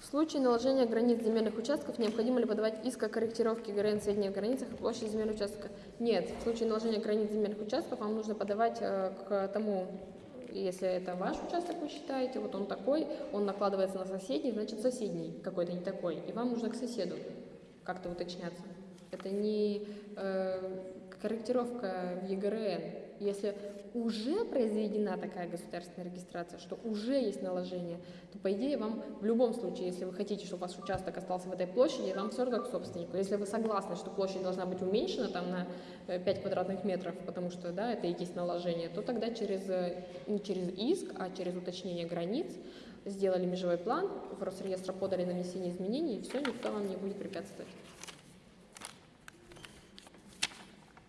S1: В случае наложения границ земельных участков необходимо ли подавать иск о корректировке границ сведений о границах и площади земельного участка? Нет, в случае наложения границ земельных участков вам нужно подавать э, к тому если это ваш участок, вы считаете, вот он такой, он накладывается на соседний, значит соседний какой-то не такой, и вам нужно к соседу как-то уточняться. Это не э, корректировка в ЕГРН. Если уже произведена такая государственная регистрация, что уже есть наложение, то по идее вам в любом случае, если вы хотите, чтобы ваш участок остался в этой площади, вам все равно как собственнику. Если вы согласны, что площадь должна быть уменьшена там на э, 5 квадратных метров, потому что да, это и есть наложение, то тогда через, э, не через иск, а через уточнение границ сделали межевой план, в Росреестр подали на внесение изменений, и все, никто вам не будет препятствовать.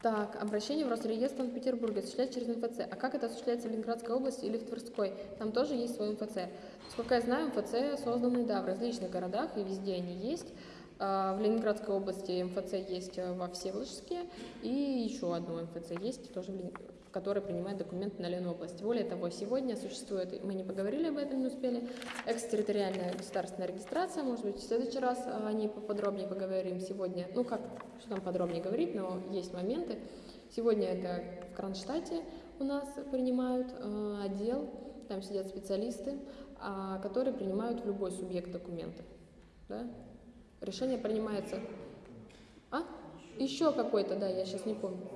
S1: Так, обращение в Росреестр Санкт-Петербурга осуществляется через МФЦ. А как это осуществляется в Ленинградской области или в Тверской? Там тоже есть свой МФЦ. Сколько я знаю, МФЦ созданы, да, в различных городах, и везде они есть. А, В Ленинградской области МФЦ есть э, во Всеволожске, и еще одно МФЦ есть, тоже в Лени- которое принимает документы на Ленобласть. Более того, сегодня существует, мы не поговорили об этом, не успели, экстерриториальная государственная регистрация, может быть, в следующий раз э, о ней поподробнее поговорим сегодня. Ну, как, что там подробнее говорить, но есть моменты. Сегодня это в Кронштадте у нас принимают э, отдел, там сидят специалисты, а, которые принимают в любой субъект документы. Да? Решение принимается... А? Еще какой-то, да, я сейчас не помню.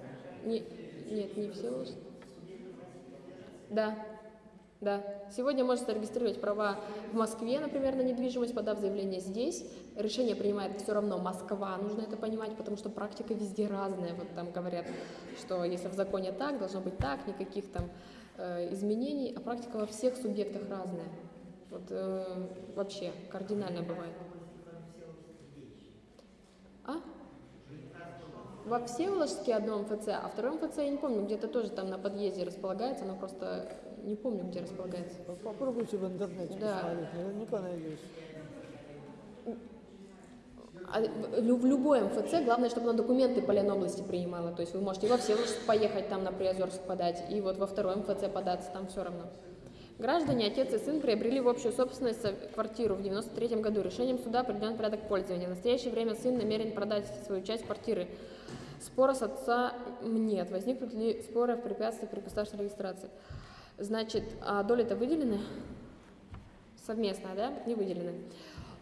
S1: Не, нет, не все. Да, да. Сегодня можно зарегистрировать права в Москве, например, на недвижимость, подав заявление здесь. Решение принимает все равно Москва, нужно это понимать, потому что практика везде разная. Вот там говорят, что если в законе так, должно быть так, никаких там э, изменений, а практика во всех субъектах разная. Вот э, вообще кардинально бывает. А? Во Всеволожске одно МФЦ, а второе МФЦ я не помню, где-то тоже там на подъезде располагается, но просто не помню, где располагается.
S2: Попробуйте в интернете
S1: Да.
S2: посмотреть, наверняка найдете.
S1: А в лю- в любой МФЦ главное, чтобы она документы по Ленобласти принимала. То есть вы можете во Всеволожск поехать, там на Приозерск подать, и вот во второй МФЦ податься, там все равно. Граждане, отец и сын приобрели в общую собственность со- квартиру в 93 году. Решением суда определен порядок пользования. В настоящее время сын намерен продать свою часть квартиры. Спора с отца нет. Возникнут ли споры в препятствии при государственной регистрации? Значит, а доли-то выделены? Совместно, да? Не выделены.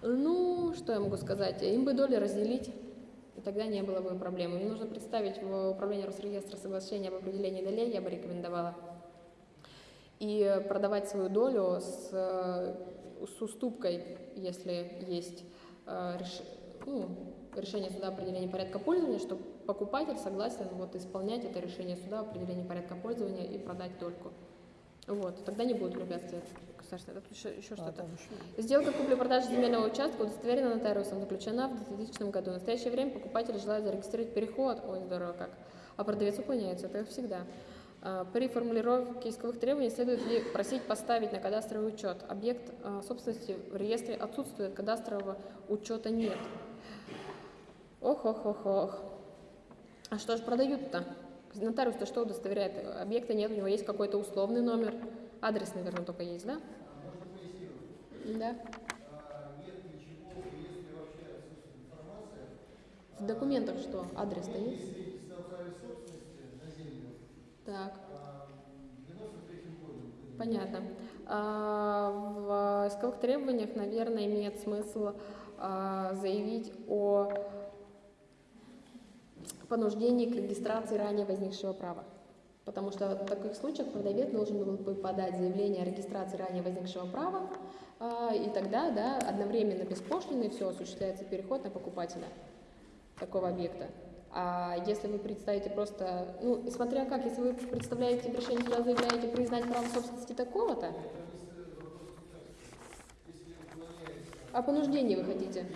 S1: Ну, что я могу сказать? Им бы доли разделить, и тогда не было бы проблем. Им нужно представить в управление Росреестра соглашение об определении долей, я бы рекомендовала. И продавать свою долю с, э, с уступкой, если есть э, реш- ну, решение суда о определении порядка пользования, что покупатель согласен вот, исполнять это решение суда о определении порядка пользования и продать дольку. Вот, тогда не будет препятствий государственного. Еще, еще
S2: А,
S1: что-то. Сделка купли-продажи земельного участка удостоверена нотариусом, заключена в 2000 году. В настоящее время покупатель желает зарегистрировать переход, ой, здорово как, а продавец уклоняется, это всегда. А, При формулировке исковых требований следует ли просить поставить на кадастровый учет. Объект а, собственности в реестре отсутствует, кадастрового учета нет. Ох, ох, ох, ох. А что же продают-то? Нотариус-то что удостоверяет? Объекта нет, у него есть какой-то условный номер. Адрес, наверное, только есть, да? Да. В документах что? Адрес-то есть? Так. Понятно. А, в исковых требованиях, наверное, имеет смысл а, заявить о понуждении к регистрации ранее возникшего права. Потому что в таких случаях продавец должен был бы подать заявление о регистрации ранее возникшего права, а, и тогда да, одновременно без пошлины все осуществляется переход на покупателя такого объекта. А если вы представите просто, ну, смотря как, если вы представляете в решении суда, заявляете признать право собственности такого-то, о понуждении вы хотите?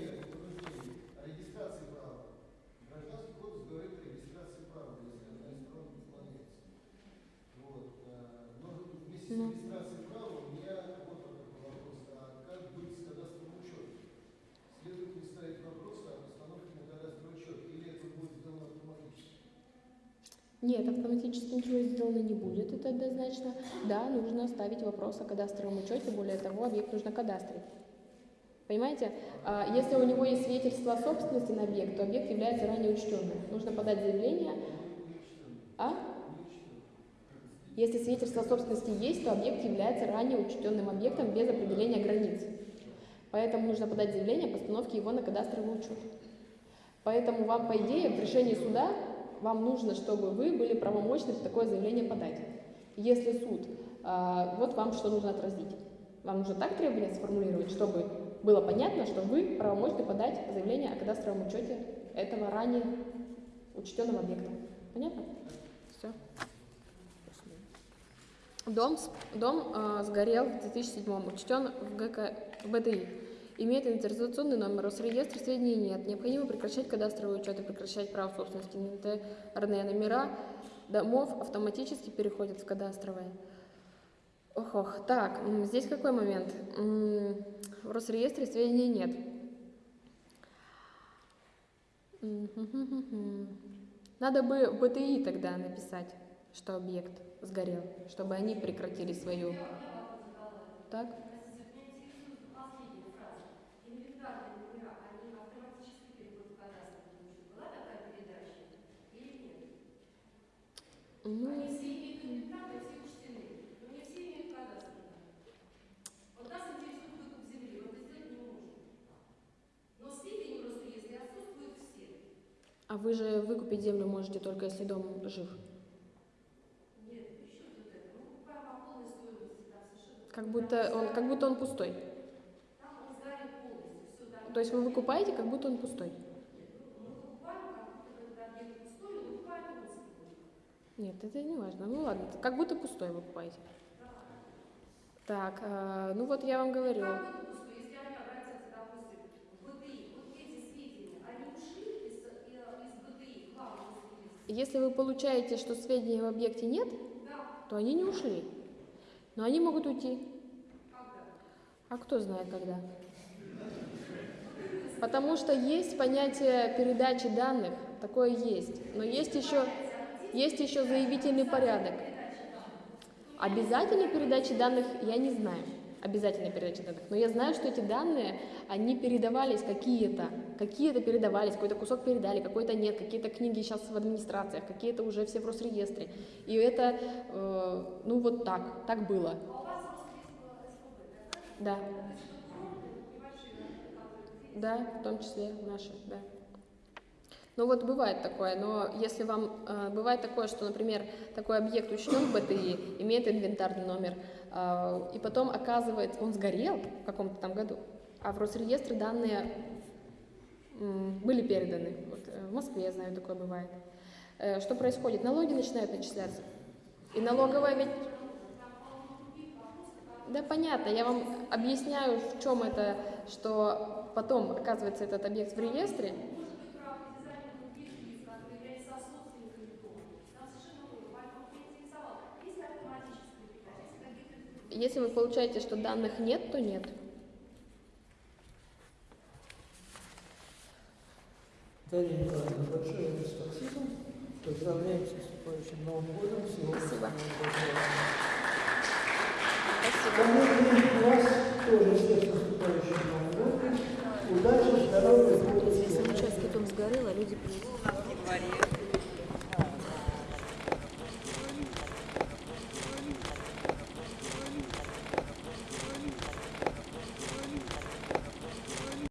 S1: Ну. Нет, автоматически ничего сделано не будет, это однозначно. Да, нужно ставить вопрос о кадастровом учете, более того, объект нужно кадастрить. Понимаете, А, если у него есть свидетельство собственности на объект, то объект является ранее учтенным. Нужно подать заявление. А? Если свидетельство собственности есть, то объект является ранее учтенным объектом без определения границ. Поэтому нужно подать заявление о постановке его на кадастровый учет. Поэтому вам, по идее, в решении суда вам нужно, чтобы вы были правомочны такое заявление подать. Если суд, а, вот вам что нужно отразить. Вам нужно так требования сформулировать, чтобы было понятно, что вы правомочны подать заявление о кадастровом учете этого ранее учтенного объекта. Понятно? Все. Дом, дом а, сгорел в 2007 учтен в, ГК, в БТИ. Имеет идентификационный номер, Росреестра сведений нет. Необходимо прекращать кадастровый учет и прекращать право собственности. Инвентарные номера домов автоматически переходят в кадастровые. Ох, ох. Так, здесь какой момент? В Росреестре сведений нет. Надо бы в БТИ тогда написать, что объект сгорел, чтобы они прекратили свою. Так? Ну,
S5: Они все имеют инвентарь, все учтены, но не все имеют кадастр. Вот нас интересует выкуп земли, вот это сделать не можем. Но сведения в Росреестре отсутствуют все.
S1: а вы же выкупить землю можете только если дом жив.
S5: Нет, еще вот это. Мы покупаем по полной стоимости, там совершенно.
S1: Как будто он, как будто он пустой.
S5: Там он сгорит полностью, все там.
S1: То есть вы выкупаете, как будто он пустой
S5: покупаем, как будто бы этот объект пустой, но выкупаем полностью.
S1: Нет, это не важно. Ну ладно, как будто пустой вы покупаете. Так, э, ну вот я вам говорю.
S5: Если
S1: вы получаете, что сведений в объекте нет, то они не ушли. Но они могут уйти. А кто знает когда? Потому что есть понятие передачи данных, такое есть. Но есть еще, есть еще заявительный порядок. Обязательной передачи данных я не знаю. Обязательной передачи данных. Но я знаю, что эти данные, они передавались какие-то. Какие-то передавались, какой-то кусок передали, какой-то нет. Какие-то книги сейчас в администрациях, какие-то уже все в Росреестре. И это, э, ну вот так, так было. Да. Да, в том числе наши, да. Ну вот бывает такое, но если вам э, бывает такое, что, например, такой объект учтен в БТИ, имеет инвентарный номер, э, и потом оказывается, он сгорел в каком-то там году, а в Росреестре данные м, были переданы. Вот, э, в Москве, я знаю, такое бывает. Э, что происходит? Налоги начинают начисляться. И налоговая ведь... Да, понятно, я вам объясняю, в чем это, что потом оказывается этот объект в реестре, Если вы получаете, что данных нет, то нет.
S2: Дарья Николаевна, большое спасибо. Поздравляем с наступающим Новым годом. Всего
S1: спасибо.
S2: Спасибо. вас тоже с наступающим Новым годом. Удачи, здоровья, Если участки дом сгорел, а люди приедут.